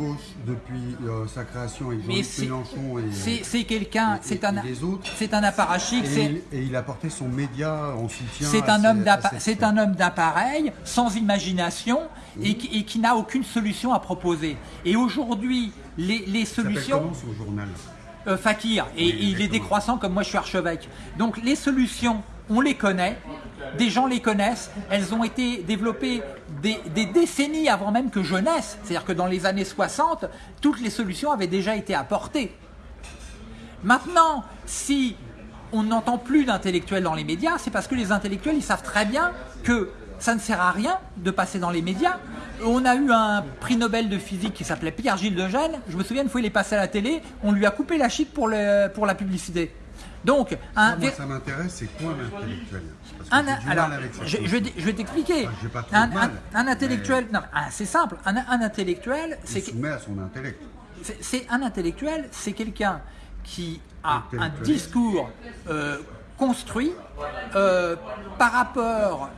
depuis euh, sa création Mais c'est quelqu'un, c'est un, c'est un apparatchik, et, c'est il, son média en soutien. c'est un homme c'est un homme d'appareil, sans imagination et qui, n'a aucune solution à proposer. Et aujourd'hui, les, solutions. comment son journal? Euh, Fakir, et, et il est décroissant comme moi je suis archevêque. Donc les solutions, on les connaît, des gens les connaissent, elles ont été développées des, décennies avant même que je naisse. C'est-à-dire que dans les années 60, toutes les solutions avaient déjà été apportées. Maintenant, si on n'entend plus d'intellectuels dans les médias, c'est parce que les intellectuels, ils savent très bien que ça ne sert à rien de passer dans les médias. On a eu un prix Nobel de physique qui s'appelait Pierre-Gilles de Gênes. Je me souviens une fois, il est passé à la télé, on lui a coupé la chic pour, le- pour la publicité. Donc, un, Moi, vé- ça m'intéresse, c'est quoi un intellectuel? Parce que un- alors, je, vais- je vais t'expliquer. Trop un, un- un intellectuel, non, un- c'est simple. Un, un intellectuel, c'est soumet à son intellect. c'est- un intellectuel, c'est quelqu'un qui a un discours euh, construit euh, par rapport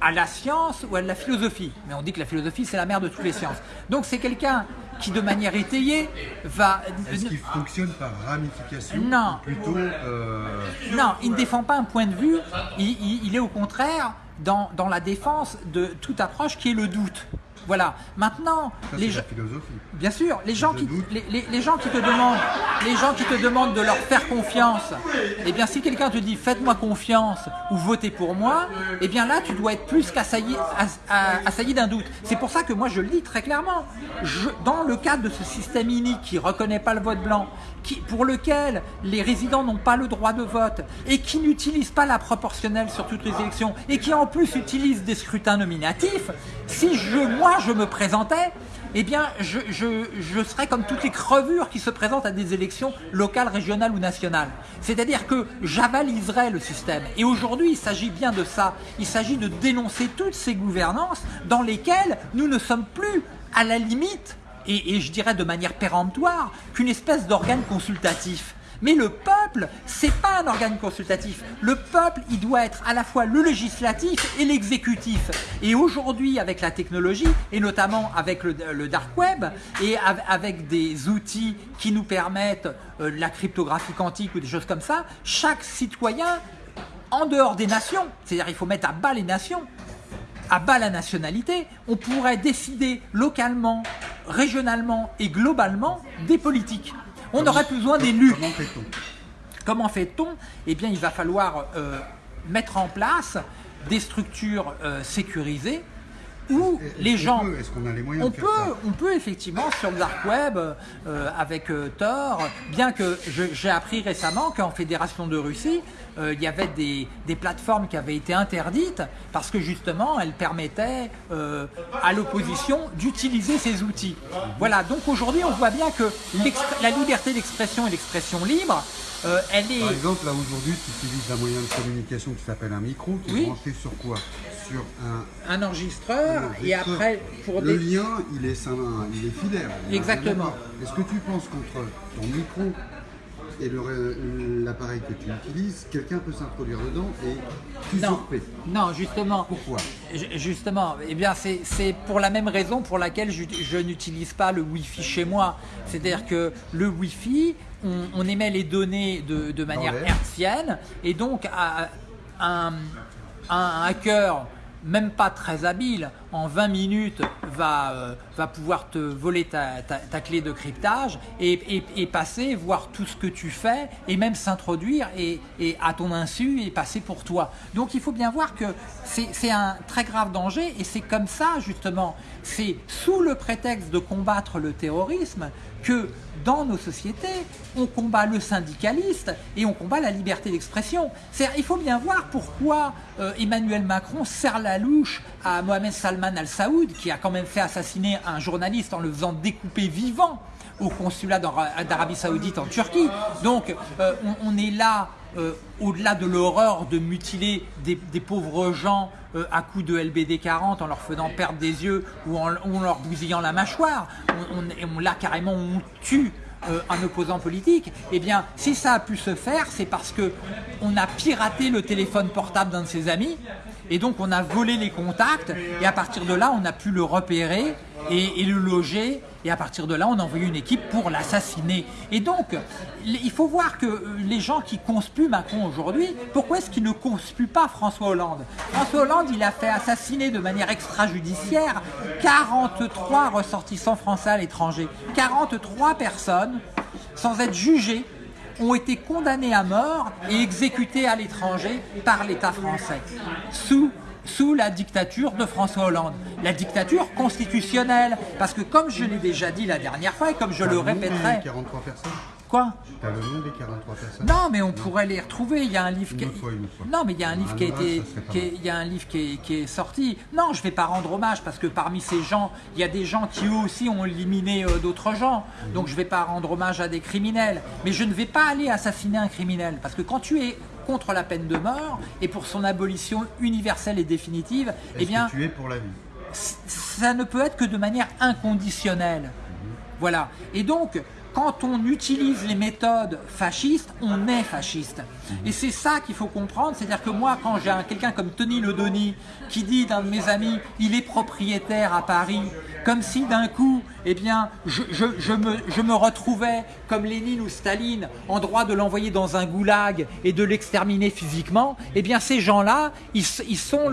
à la science ou à la philosophie. Mais on dit que la philosophie, c'est la mère de toutes les sciences. Donc c'est quelqu'un qui, de manière étayée, va... Est-ce qu'il fonctionne par ramification Non. Plutôt. euh, Non, il ne défend pas un point de vue, il, il- il est au contraire dans, dans la défense de toute approche qui est le doute. Voilà. Maintenant, ça, les gens... Bien sûr, les gens, qui, doute. les, les- les gens qui te demandent, les gens qui te demandent de leur faire confiance, eh bien si quelqu'un te dit faites-moi confiance ou votez pour moi, eh bien là tu dois être plus qu'assailli assailli d'un doute. C'est pour ça que moi je le dis très clairement. Je- dans le cadre de ce système inique qui reconnaît pas le vote blanc, qui, pour lequel les résidents n'ont pas le droit de vote et qui n'utilise pas la proportionnelle sur toutes les élections et qui en plus utilise des scrutins nominatifs, si je, moi je me présentais, eh bien, je, je, serai comme toutes les crevures qui se présentent à des élections locales, régionales ou nationales. C'est-à-dire que j'avaliserai le système. Et aujourd'hui, il s'agit bien de ça. Il s'agit de dénoncer toutes ces gouvernances dans lesquelles nous ne sommes plus à la limite, et je dirais de manière péremptoire, qu'une espèce d'organe consultatif. Mais le peuple, c'est pas un organe consultatif. Le peuple, il doit être à la fois le législatif et l'exécutif. Et aujourd'hui, avec la technologie, et notamment avec le, dark web, et avec des outils qui nous permettent euh, la cryptographie quantique ou des choses comme ça, chaque citoyen, en dehors des nations, c'est-à-dire il faut mettre à bas les nations, à bas la nationalité, on pourrait décider localement, régionalement et globalement des politiques. On aurait besoin d'élus. Comment fait-on Comment fait-on? Eh bien, il va falloir euh, mettre en place des structures euh, sécurisées où les gens... Est-ce qu'on a les moyens on de peut, On peut effectivement sur le dark web, euh, avec Tor, bien que j'ai appris récemment qu'en Fédération de Russie, euh, il y avait des, plateformes qui avaient été interdites parce que justement elles permettaient euh, à l'opposition d'utiliser ces outils. Voilà, donc aujourd'hui on voit bien que la liberté d'expression et l'expression libre, euh, elle est... Par exemple, là aujourd'hui tu utilises un moyen de communication qui s'appelle un micro, qui est branché sur quoi? Sur un, un, enregistreur, et après pour le lien il est, il est filaire. Exactement. Est-ce que tu penses qu'entre ton micro et l'appareil que tu utilises, quelqu'un peut s'introduire dedans et non, non, justement. Pourquoi Justement, eh bien c'est pour la même raison pour laquelle je, n'utilise pas le Wi-Fi chez moi. C'est-à-dire que le Wi-Fi, on, émet les données de, manière hertzienne et donc un, un hacker même pas très habile, en 20 minutes va, euh, va pouvoir te voler ta, ta, clé de cryptage et, et, passer, voir tout ce que tu fais et même s'introduire et, et, à ton insu et passer pour toi. Donc il faut bien voir que c'est un très grave danger et c'est comme ça justement, c'est sous le prétexte de combattre le terrorisme que dans nos sociétés, on combat le syndicaliste et on combat la liberté d'expression. Il faut bien voir pourquoi euh, Emmanuel Macron serre la louche à Mohamed Salman al-Saoud, qui a quand même fait assassiner un journaliste en le faisant découper vivant au consulat d'Arabie Saoudite en Turquie. Donc euh, on, est là, euh, au-delà de l'horreur de mutiler des, pauvres gens à coups de LBD 40 en leur faisant perdre des yeux ou en, leur bousillant la mâchoire. On, là carrément on tue euh, un opposant politique, eh bien, si ça a pu se faire, c'est parce que on a piraté le téléphone portable d'un de ses amis, et donc on a volé les contacts, et à partir de là, on a pu le repérer et, le loger, et à partir de là, on a envoyé une équipe pour l'assassiner. Et donc, il faut voir que euh, les gens qui conspuent Macron aujourd'hui, pourquoi est-ce qu'ils ne conspuent pas François Hollande? François Hollande, il a fait assassiner de manière extrajudiciaire 43 ressortissants français à l'étranger. 43 personnes, sans être jugées, ont été condamnées à mort et exécutées à l'étranger par l'État français, sous sous la dictature de François Hollande. La dictature constitutionnelle. Parce que comme je l'ai déjà dit la dernière fois et comme je le répéterai... 43 personnes Quoi? T'as le nom des 43 personnes Non, mais on pourrait les retrouver. Il y a un livre qui. Non, mais il y a un livre qui a été. il y a un livre qui est, sorti. Non, je vais pas rendre hommage parce que parmi ces gens, il y a des gens qui eux aussi ont éliminé euh, d'autres gens. Donc je vais pas rendre hommage à des criminels. Mais je ne vais pas aller assassiner un criminel parce que quand tu es contre la peine de mort et pour son abolition universelle et définitive, eh bien, tu es pour la vie? Ça ne peut être que de manière inconditionnelle. Mhm. Voilà. Et donc, quand on utilise les méthodes fascistes, on est fasciste. Et c'est ça qu'il faut comprendre, c'est-à-dire que moi, quand j'ai quelqu'un comme Tony Ledoni qui dit d'un de mes amis, il est propriétaire à Paris, comme si d'un coup, eh bien, je, me, retrouvais comme Lénine ou Staline en droit de l'envoyer dans un goulag et de l'exterminer physiquement, eh bien ces gens-là, ils, sont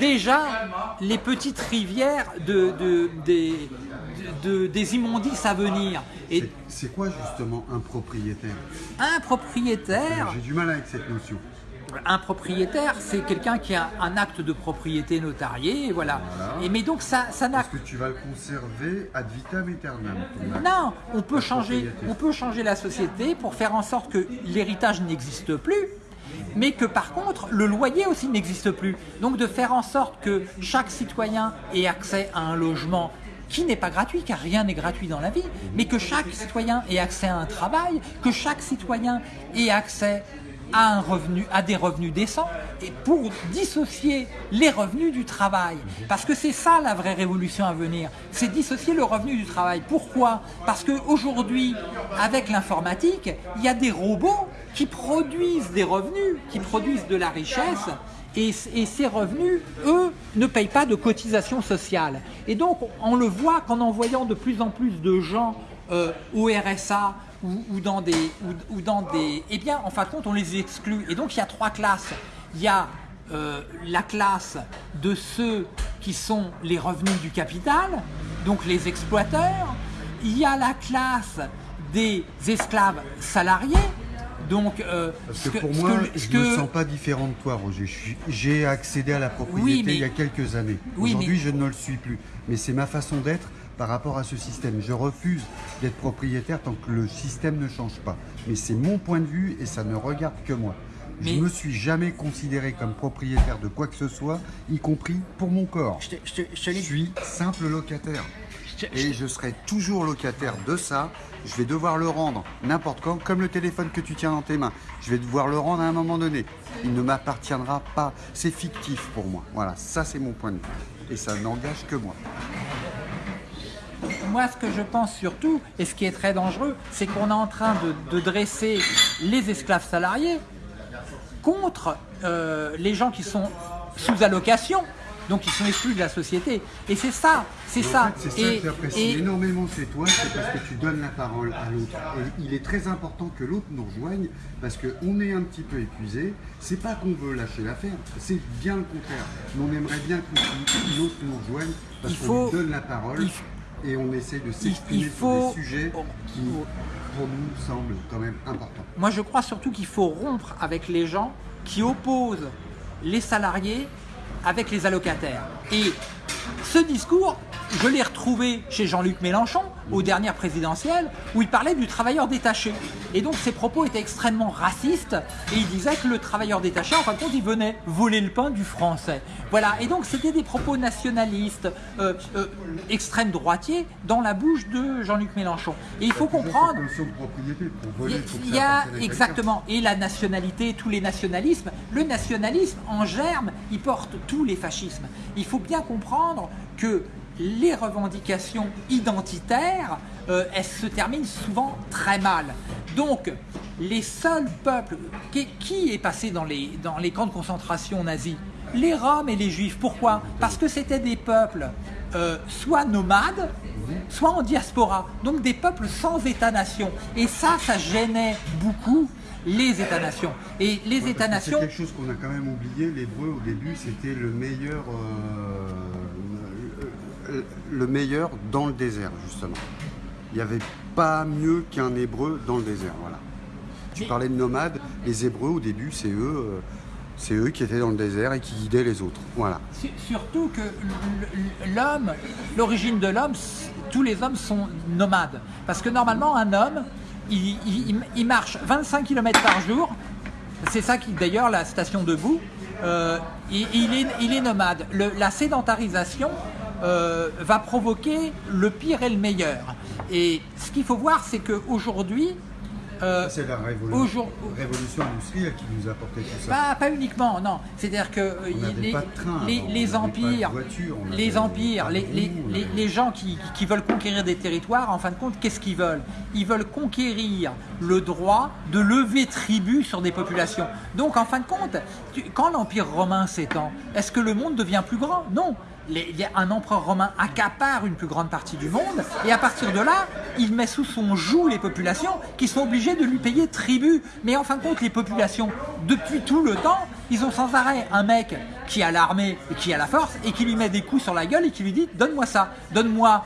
déjà les petites rivières de, de, des, des immondices à venir. C'est quoi justement un propriétaire? Un propriétaire J'ai du mal avec cette notion. Un propriétaire, c'est quelqu'un qui a un acte de propriété notarié, voilà. Et mais donc ça, ça n'a. Est-ce que tu vas le conserver ad vitam aeternam Non, on peut changer, on peut changer la société pour faire en sorte que l'héritage n'existe plus, mais que par contre le loyer aussi n'existe plus. Donc de faire en sorte que chaque citoyen ait accès à un logement qui n'est pas gratuit, car rien n'est gratuit dans la vie, mais que chaque citoyen ait accès à un travail, que chaque citoyen ait accès à, un revenu, à des revenus décents, et pour dissocier les revenus du travail. Parce que c'est ça la vraie révolution à venir, c'est dissocier le revenu du travail. Pourquoi? Parce qu'aujourd'hui, avec l'informatique, il y a des robots qui produisent des revenus, qui produisent de la richesse, et, ces revenus, eux, ne payent pas de cotisation sociale. Et donc, on le voit qu'en envoyant de plus en plus de gens euh, au RSA ou, dans des, ou, dans des... Eh bien, en fin de compte, on les exclut. Et donc, il y a trois classes. Il y a euh, la classe de ceux qui sont les revenus du capital, donc les exploiteurs. Il y a la classe des esclaves salariés, donc, euh, Parce que, pour moi, je ne me sens pas différent de toi, Roger. J'ai accédé à la propriété il y a quelques années. Aujourd'hui, je ne le suis plus. Mais c'est ma façon d'être par rapport à ce système. Je refuse d'être propriétaire tant que le système ne change pas. Mais c'est mon point de vue et ça ne regarde que moi. Je ne me suis jamais considéré comme propriétaire de quoi que ce soit, y compris pour mon corps. Je, je suis simple locataire. Et je serai toujours locataire de ça je vais devoir le rendre n'importe quand, comme le téléphone que tu tiens dans tes mains. Je vais devoir le rendre à un moment donné. Il ne m'appartiendra pas. C'est fictif pour moi. Voilà, ça c'est mon point de vue. Et ça n'engage que moi. Moi, ce que je pense surtout, et ce qui est très dangereux, c'est qu'on est en train de, dresser les esclaves salariés contre euh, les gens qui sont sous allocation, donc ils sont exclus de la société. Et c'est ça, c'est ça. c'est ça que j'apprécie énormément chez toi, c'est parce que tu donnes la parole à l'autre. Et il est très important que l'autre nous rejoigne, parce qu'on est un petit peu épuisé. C'est pas qu'on veut lâcher l'affaire, c'est bien le contraire. Mais on aimerait bien que l'autre nous rejoigne, parce qu'on lui donne la parole. Et on essaie de s'exprimer sur des sujets qui, pour nous, semblent quand même importants. Moi, je crois surtout qu'il faut rompre avec les gens qui opposent les salariés avec les allocataires. Et ce discours, je l'ai retrouvé chez Jean-Luc Mélenchon, aux dernières présidentielles, où il parlait du travailleur détaché. Et donc ses propos étaient extrêmement racistes, et il disait que le travailleur détaché, en fin de compte, il venait voler le pain du français. Voilà, et donc c'était des propos nationalistes, euh, euh, extrême droitiers, dans la bouche de Jean-Luc Mélenchon. Et il faut comprendre... Il y a exactement, et la nationalité, tous les nationalismes, le nationalisme en germe, il porte tous les fascismes. Il faut bien comprendre que les revendications identitaires, euh, elles se terminent souvent très mal. Donc, les seuls peuples... Qui, est passé dans les, dans les camps de concentration nazis? Les Roms et les Juifs. Pourquoi? Parce que c'était des peuples euh, soit nomades, soit en diaspora. Donc des peuples sans État-nation. Et ça, ça gênait beaucoup les États-nations. Et les États-nations... C'est quelque chose qu'on a quand même oublié. L'hébreu, au début, c'était le meilleur... Euh, le meilleur dans le désert, justement. Il n'y avait pas mieux qu'un hébreu dans le désert, voilà. Tu parlais de nomades, les hébreux au début, c'est eux, euh, c'est eux qui étaient dans le désert et qui guidaient les autres, voilà. Surtout que l'homme, l'origine de l'homme, tous les hommes sont nomades. Parce que normalement, un homme, il, marche 25 km par jour, c'est ça qui, d'ailleurs, la station debout, euh, il, est, il est nomade. la sédentarisation, euh, va provoquer le pire et le meilleur. Et ce qu'il faut voir, c'est qu'aujourd'hui, euh, c'est la révolution, industrielle qui nous a apporté tout ça. Pas, uniquement, non. C'est-à-dire que les, les, empires, les empires, les, gens qui, qui, veulent conquérir des territoires, en fin de compte, qu'est-ce qu'ils veulent? Ils veulent conquérir le droit de lever tribut sur des populations. Donc, en fin de compte, quand l'empire romain s'étend, est-ce que le monde devient plus grand? Non un empereur romain accapare une plus grande partie du monde, et à partir de là, il met sous son joug les populations qui sont obligées de lui payer tribut. Mais en fin de compte, les populations, depuis tout le temps, ils ont sans arrêt un mec qui a l'armée et qui a la force, et qui lui met des coups sur la gueule et qui lui dit « donne-moi ça, donne-moi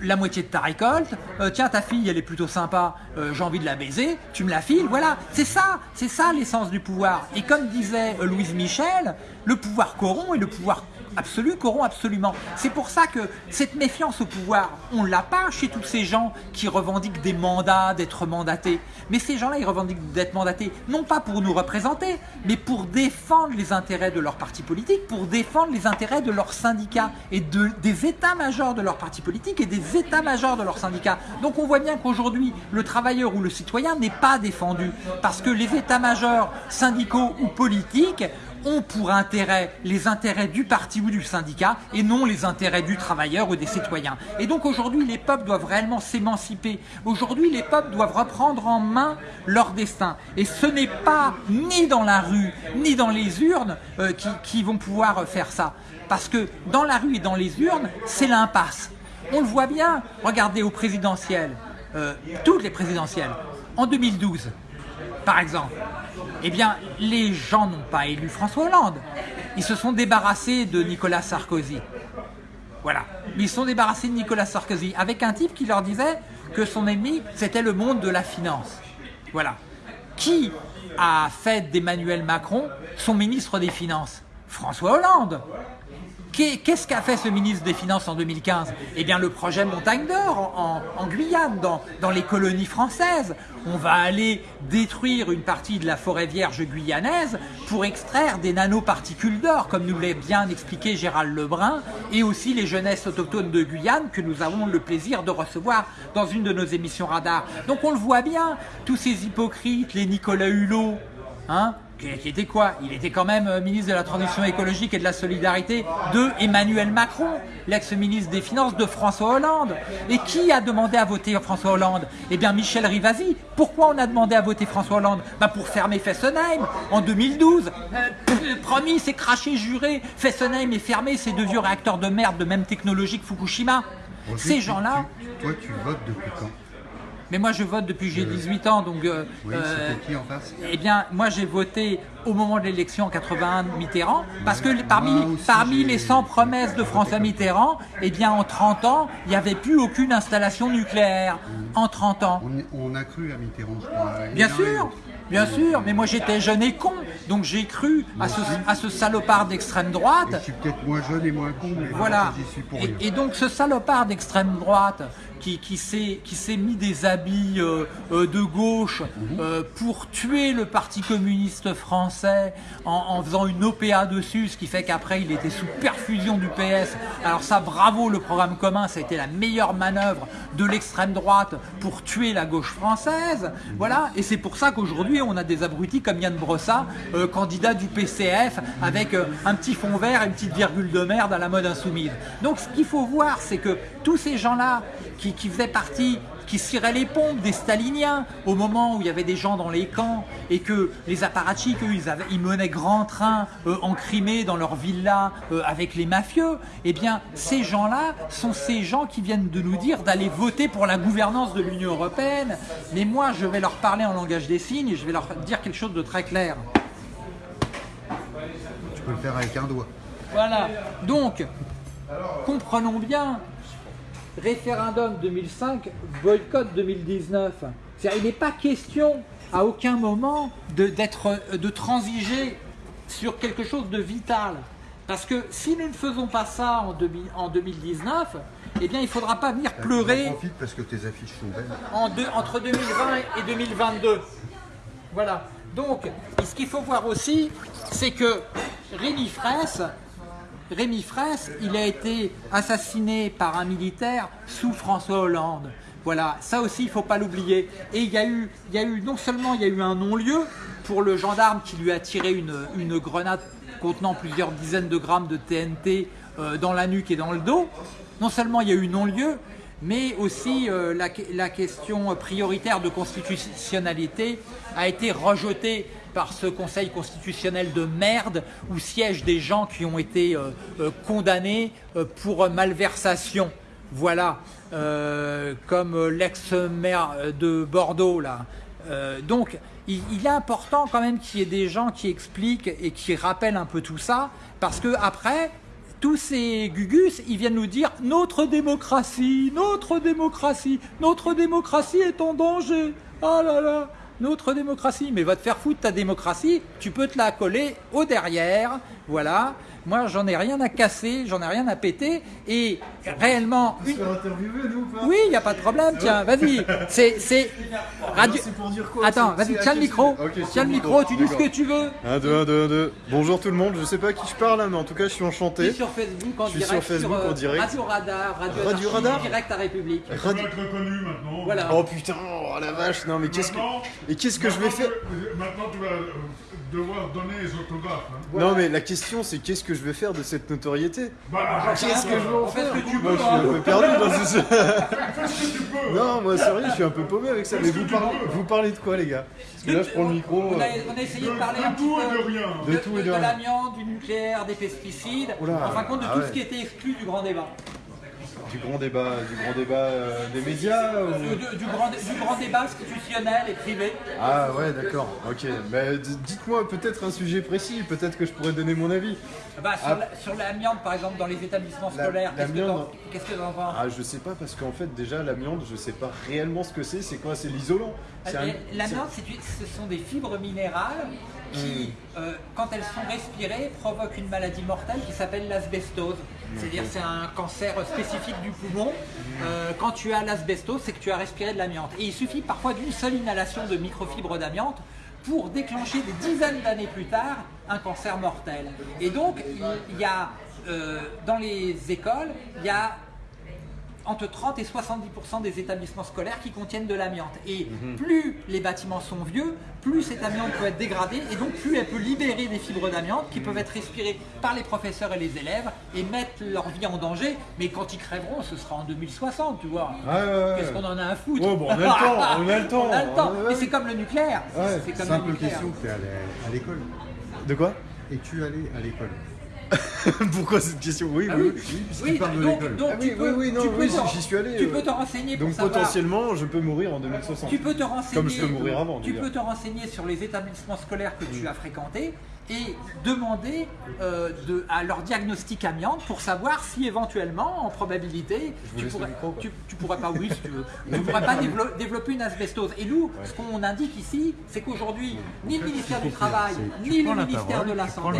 la moitié de ta récolte, euh, tiens ta fille elle est plutôt sympa, euh, j'ai envie de la baiser, tu me la files, voilà, c'est ça, c'est ça l'essence du pouvoir. Et comme disait Louise Michel, le pouvoir corrompt et le pouvoir absolue corrompt absolument. C'est pour ça que cette méfiance au pouvoir, on l'a pas chez tous ces gens qui revendiquent des mandats, d'être mandatés. Mais ces gens-là, ils revendiquent d'être mandatés, non pas pour nous représenter, mais pour défendre les intérêts de leur parti politique, pour défendre les intérêts de leurs syndicats et de, des états-majors de leur parti politique et des états-majors de leurs syndicats. Donc on voit bien qu'aujourd'hui, le travailleur ou le citoyen n'est pas défendu parce que les états-majors syndicaux ou politiques ont pour intérêt les intérêts du parti ou du syndicat et non les intérêts du travailleur ou des citoyens. Et donc aujourd'hui, les peuples doivent réellement s'émanciper. Aujourd'hui, les peuples doivent reprendre en main leur destin. Et ce n'est pas ni dans la rue, ni dans les urnes euh, qui, vont pouvoir faire ça. Parce que dans la rue et dans les urnes, c'est l'impasse. On le voit bien, regardez aux présidentielles, euh, toutes les présidentielles, en 2012, par exemple, eh bien, les gens n'ont pas élu François Hollande. Ils se sont débarrassés de Nicolas Sarkozy. Voilà. Ils se sont débarrassés de Nicolas Sarkozy avec un type qui leur disait que son ennemi, c'était le monde de la finance. Voilà. Qui a fait d'Emmanuel Macron son ministre des Finances? François Hollande. Qu'est-ce qu'a fait ce ministre des Finances en 2015 Eh bien le projet Montagne d'Or en, Guyane, dans, les colonies françaises. On va aller détruire une partie de la forêt vierge guyanaise pour extraire des nanoparticules d'or, comme nous l'a bien expliqué Gérald Lebrun, et aussi les jeunesses autochtones de Guyane que nous avons le plaisir de recevoir dans une de nos émissions radar. Donc on le voit bien, tous ces hypocrites, les Nicolas Hulot, hein, qui était quoi? Il était quand même euh, ministre de la Transition écologique et de la Solidarité de Emmanuel Macron, l'ex-ministre des Finances de François Hollande. Et qui a demandé à voter François Hollande? Eh bien Michel Rivasi. Pourquoi on a demandé à voter François Hollande? Bah Pour fermer Fessenheim en 2012. Euh, promis, c'est craché, juré. Fessenheim est fermé, ces deux vieux réacteurs de merde de même technologie que Fukushima. Ces gens-là... Toi, tu votes depuis quand? Mais moi, je vote depuis que j'ai 18 ans, donc... Euh, oui, euh, qui en face? Eh bien, moi, j'ai voté au moment de l'élection en 81 Mitterrand, parce que parmi, parmi les 100 promesses de François Mitterrand, eh bien, en 30 ans, il n'y avait plus aucune installation nucléaire. En 30 ans. On, a cru à Mitterrand, je crois. Bien sûr Bien sûr, mais moi j'étais jeune et con, donc j'ai cru à ce, à ce, salopard d'extrême droite. je suis peut-être moins jeune et moins con, mais voilà. suis pour et, et, donc ce salopard d'extrême droite qui, qui s'est mis des habits euh, euh, de gauche mhm. euh, pour tuer le Parti communiste français en, faisant une OPA dessus, ce qui fait qu'après il était sous perfusion du PS. Alors ça, bravo, le programme commun, ça a été la meilleure manœuvre de l'extrême droite pour tuer la gauche française. Voilà, et c'est pour ça qu'aujourd'hui on a des abrutis comme Yann Brossa, candidat du PCF, avec un petit fond vert et une petite virgule de merde à la mode insoumise. Donc ce qu'il faut voir, c'est que tous ces gens-là qui, qui faisaient partie qui ciraient les pompes des staliniens au moment où il y avait des gens dans les camps et que les apparatchiks, eux, ils, avaient, ils menaient grand train euh, en Crimée dans leur villa euh, avec les mafieux, eh bien ces gens-là sont ces gens qui viennent de nous dire d'aller voter pour la gouvernance de l'Union Européenne. Mais moi, je vais leur parler en langage des signes et je vais leur dire quelque chose de très clair. Tu peux le faire avec un doigt. Voilà. Donc, comprenons bien référendum 2005, boycott 2019. Il n'est pas question à aucun moment de, de transiger sur quelque chose de vital. Parce que si nous ne faisons pas ça en, en 2019, eh bien il ne faudra pas venir pleurer profite parce que tes affiches sont belles. En entre 2020 et 2022. Voilà. Donc, ce qu'il faut voir aussi, c'est que Rémi Fraisse Rémi Fraisse, il a été assassiné par un militaire sous François Hollande. Voilà, ça aussi, il ne faut pas l'oublier. Et il y, a eu, non seulement il y a eu un non-lieu pour le gendarme qui lui a tiré une, grenade contenant plusieurs dizaines de grammes de TNT euh, dans la nuque et dans le dos, non seulement il y a eu non-lieu, mais aussi euh, la, question prioritaire de constitutionnalité a été rejetée par ce conseil constitutionnel de merde où siègent des gens qui ont été euh, euh, condamnés euh, pour malversation. Voilà, comme l'ex-maire de Bordeaux là. donc, il, est important quand même qu'il y ait des gens qui expliquent et qui rappellent un peu tout ça, parce que après, tous ces gugus, ils viennent nous dire notre démocratie, notre démocratie, notre démocratie est en danger. Ah là là, notre démocratie. Mais va te faire foutre ta démocratie, tu peux te la coller au derrière, voilà. Moi j'en ai rien à casser, j'en ai rien à péter, et réellement, une... interviewer nous ou pas oui, il n'y a pas de problème, tiens, vas-y, c'est, c'est, radio... Pour dire quoi Attends, vas-y, tiens le micro, c'est Ok, c'est tiens le micro, tu dis ce que tu veux. 1, 2, 1, 2, 1, 2. Bonjour tout le monde, je sais pas à qui je parle là, mais en tout cas je suis Tu es enchanté. sur Facebook en Je suis direct, sur Facebook euh, en direct. Radio Radar, Radio, Radio Radar direct à République. Radio- va être reconnu maintenant. Voilà. Oh putain, oh la vache, non mais qu'est-ce que... Et qu'est-ce que je vais faire Maintenant, tu vas euh, devoir donner les autographes. hein. Non mais la question c'est qu'est-ce que je vais faire de cette notoriété Bah, Qu'est-ce que je vais en ce faire que tu Moi veux, je suis hein. un peu perdu dans ce... fais ce que tu peux. Non, moi sérieux, je suis un peu paumé avec ça. Mais vous parlez, peux. vous parlez de quoi les gars? Parce que là je prends le micro... On a, euh, on a essayé De, de parler de un petit tout peu et de rien. De tout et de rien. l'amiante, du nucléaire, des pesticides, Oula, en fin de compte de ah tout ouais. ce qui était exclu du grand débat. Du grand débat, du grand débat euh, des médias ou- Du, grand, du grand débat institutionnel et privé. Ah ouais d'accord, ok. Mais dites-moi peut-être un sujet précis, peut-être que je pourrais donner mon avis. Bah, sur Ah. la- l'amiante, par exemple, dans les établissements La- scolaires, qu'est-ce que t'en- qu'est-ce que Ah je sais pas parce qu'en fait déjà l'amiante je sais pas réellement ce que c'est, c'est quoi C'est l'isolant Euh, L'amiante, ce sont des fibres minérales qui, Hmm. euh, quand elles sont respirées, provoquent une maladie mortelle qui s'appelle l'asbestose. C'est-à-dire c'est un cancer spécifique du poumon. Euh, quand tu as l'asbestose, c'est que tu as respiré de l'amiante. Et il suffit parfois d'une seule inhalation de microfibres d'amiante pour déclencher des dizaines d'années plus tard un cancer mortel. Et donc, il il y a, euh, dans les écoles, il y a entre 30 et 70% des établissements scolaires qui contiennent de l'amiante. Et plus les bâtiments sont vieux, plus cette amiante peut être dégradée et donc plus elle peut libérer des fibres d'amiante qui peuvent être respirées par les professeurs et les élèves et mettre leur vie en danger. Mais quand ils crèveront, ce sera en 2060, tu vois. Ouais, ouais, ouais. Qu'est-ce qu'on en a à foutre Oh, bon, on a le temps, on a le temps. On a le temps. Ouais, ouais. Mais c'est comme le nucléaire. Ouais, c'est comme le Simple nucléaire. question, tu es allé à l'école. De quoi? Es-tu allé à l'école Pourquoi cette question? Oui, Ah oui. oui, oui. puisqu'il oui, parle de donc, Ah tu oui, peux, oui, oui, non, tu peux oui, te- j'y suis allé, tu euh, peux te renseigner pour Donc savoir. potentiellement je peux mourir en 2060. Tu peux te renseigner, Comme je peux mourir avant, Tu peux te renseigner sur les établissements scolaires que tu as fréquentés et demander euh, de- à leur diagnostic amiante pour savoir si éventuellement, en probabilité, tu pourrais, micro, quoi. tu, tu pourrais pas, oui, si tu veux, tu pourrais pas dévelop- développer une asbestose. Et nous, ce qu'on indique ici, c'est qu'aujourd'hui, ni le ministère du Travail, ni le ministère de la Santé,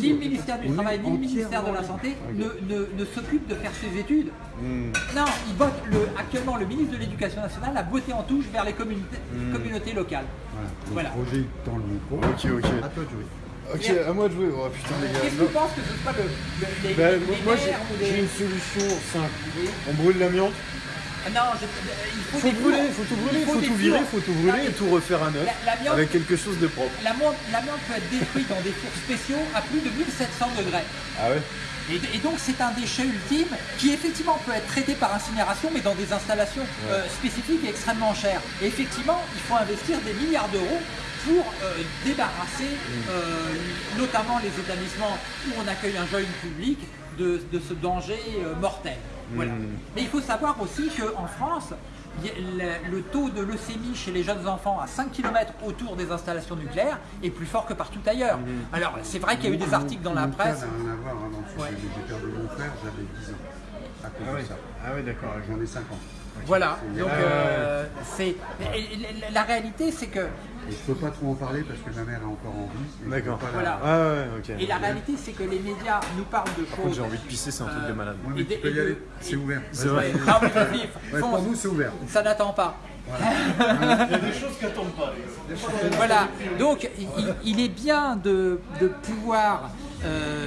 ni le ministère du Travail, ni le ministère de la Santé ne, ne, ne s'occupent de faire ces études. Hmm. Non, il vote le, actuellement le ministre de l'Éducation nationale a voté en touche vers les communautés, communautés locales. Voilà. Voilà. Roger, il tend le micro. Ok, ok. À toi de jouer. Ok, à moi de jouer. Oh putain, les gars. Qu'est-ce que tu penses que ce soit le, le- les, Ben, les moi, moi, j'ai une solution simple. Oui. On brûle l'amiante. Ah Non, je- il faut, Faut des brûler, faut tout brûler, Il faut tout virer, faut tout brûler et tout refaire à neuf. Avec quelque chose de propre. L'amiante l'amiante peut être détruite dans des fours spéciaux à plus de 1700 degrés. Ah ouais? Et, et donc c'est un déchet ultime qui effectivement peut être traité par incinération mais dans des installations euh, spécifiques et extrêmement chères. Et effectivement, il faut investir des milliards d'euros pour euh, débarrasser euh, notamment les établissements où on accueille un jeune public de, de ce danger mortel. Voilà. Mais il faut savoir aussi qu'en France, le, taux de leucémie chez les jeunes enfants à 5 km autour des installations nucléaires est plus fort que partout ailleurs. Alors c'est vrai qu'il y a eu des articles dans la Mon cas presse. n'a rien à voir hein, dans le sens Ouais. où j'ai perdu mon frère, j'avais 10 ans. À cause de ça. Ah ouais, d'accord. J'en ai 5 ans. Voilà, donc euh, c'est la réalité c'est que Et je peux pas trop en parler parce que ma mère est encore en vie. D'accord. Voilà. Ah ouais, et la réalité c'est que les médias nous parlent de choses. j'ai envie de pisser, c'est un truc de malade. Ouais, mais Et tu peux y aller, c'est ouvert. C'est vrai. Ah Ouais, fonce. pour nous, c'est ouvert. ça n'attend pas. Il y a des choses qui attendent pas. Voilà, donc il, il- il est bien de, de pouvoir euh,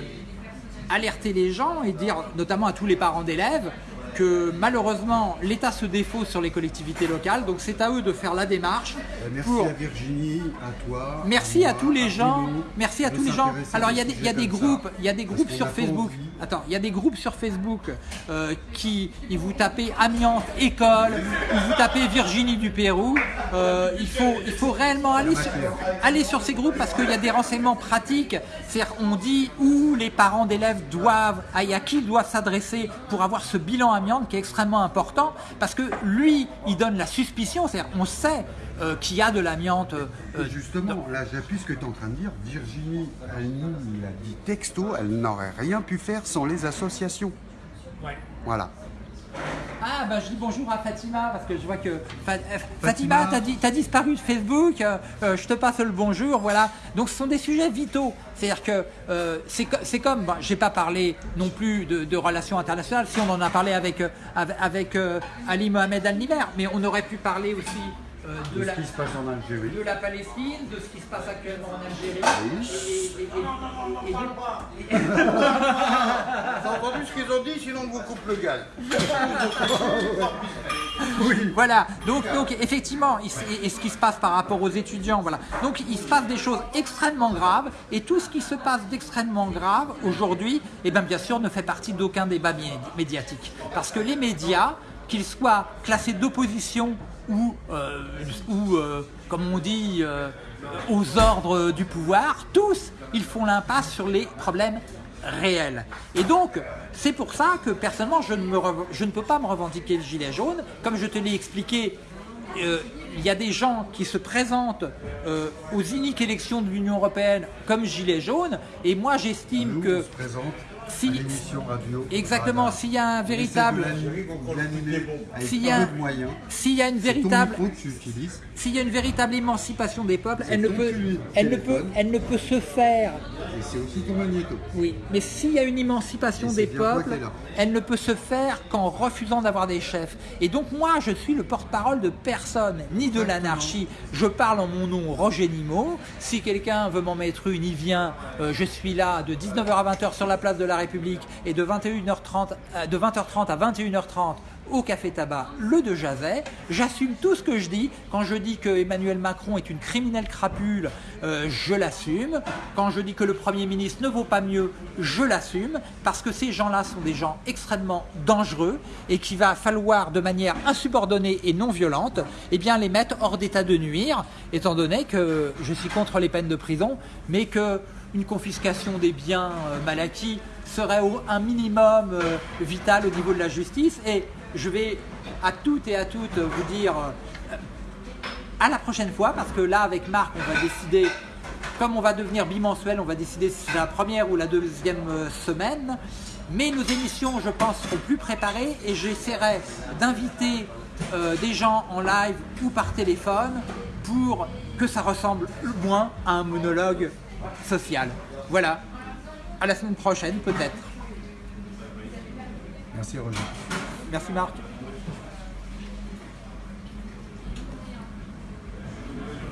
alerter les gens et dire, notamment à tous les parents d'élèves, que malheureusement l'État se défausse sur les collectivités locales, donc c'est à eux de faire la démarche Euh, Merci pour à Virginie, à toi. Merci à moi, tous les gens. Merci à tous les gens. Alors il y a des, y a groupes, il y a des groupes sur Facebook. envie. Attends, il y a des groupes sur Facebook euh, qui, vous tapez amiante école, ou vous tapez Virginie du Pérou. euh, il faut, il faut réellement aller sur, aller sur ces groupes parce qu'il y a des renseignements pratiques. C'est-à-dire, on dit où les parents d'élèves doivent, à à qui ils doivent s'adresser pour avoir ce bilan amiante qui est extrêmement important parce que lui, il donne la suspicion. C'est-à-dire, on sait euh, qu'il y a de l'amiante. euh, justement, là j'appuie ce que tu es en train de dire. Virginie, elle nous l'a dit texto, elle n'aurait rien pu faire sans les associations. Voilà. Ah bah je dis bonjour à Fatima parce que je vois que Fa- euh, Fatima. Fatima, t'as di- t'as disparu de Facebook, euh, euh, je te passe le bonjour, voilà. Donc ce sont des sujets vitaux. C'est-à-dire que euh, c'est co- c'est comme, bon, j'ai pas parlé non plus de, de relations internationales, si on en a parlé avec, avec, avec, euh, Ali Mohamed Al-Nimer, mais on aurait pu parler aussi euh, de, De la, ce qui se passe en Algérie. de la Palestine, de ce qui se passe actuellement en Algérie. Et- et- et- et de- T'as entendu ce qu'ils ont dit, sinon on vous coupe le gaz. Voilà, donc, donc effectivement, et, et ce qui se passe par rapport aux étudiants, voilà. Donc il se passe des choses extrêmement graves, et tout ce qui se passe d'extrêmement grave aujourd'hui, eh bien bien sûr, ne fait partie d'aucun débat mé- médiatique. Parce que les médias, qu'ils soient classés d'opposition ou, euh, ou euh, comme on dit, euh, aux ordres du pouvoir, tous, ils font l'impasse sur les problèmes réel. Et donc, c'est pour ça que personnellement, je ne, me je ne peux pas me revendiquer le gilet jaune. Comme je te l'ai expliqué, il y a des gens qui se présentent aux uniques élections de l'Union Européenne comme gilet jaune, et moi j'estime que se si- à l'émission radio. exactement, s'il y a un véritable, S'il y a- moyens. s'il y a une véritable, s'il y a une véritable émancipation des peuples, elle ne peut, elle ne peut, elle ne peut se faire Et c'est aussi ton magnéto. Oui, mais s'il y a une émancipation des peuples, elle ne peut se faire qu'en refusant d'avoir des chefs. Et donc moi, je suis le porte-parole de personne, ni de l'anarchie. Je parle en mon nom, Roger Nimot. Si quelqu'un veut m'en mettre une, il vient. Euh, je suis là de 19h à 20h sur la place de la République et de 21h30, euh, de 20h30 à 21h30 au Café Tabac, le de Jazet. J'assume tout ce que je dis. Quand je dis que Emmanuel Macron est une criminelle crapule, euh, je l'assume. Quand je dis que le Premier ministre ne vaut pas mieux, je l'assume. Parce que ces gens-là sont des gens extrêmement dangereux et qu'il va falloir de manière insubordonnée et non violente eh bien, les mettre hors d'état de nuire, étant donné que je suis contre les peines de prison, mais que une confiscation des biens euh, mal acquis serait au- un minimum euh, vital au niveau de la justice. Et je vais à toutes et à toutes vous dire euh, à la prochaine fois, parce que là, avec Marc, on va décider, comme on va devenir bimensuel, on va décider si c'est la première ou la deuxième euh, semaine. Mais nos émissions, je pense, seront plus préparées et j'essaierai d'inviter des gens en live ou par téléphone pour que ça ressemble moins à un monologue social. Voilà. À la semaine prochaine, peut-être. Merci Roger. Merci Marc.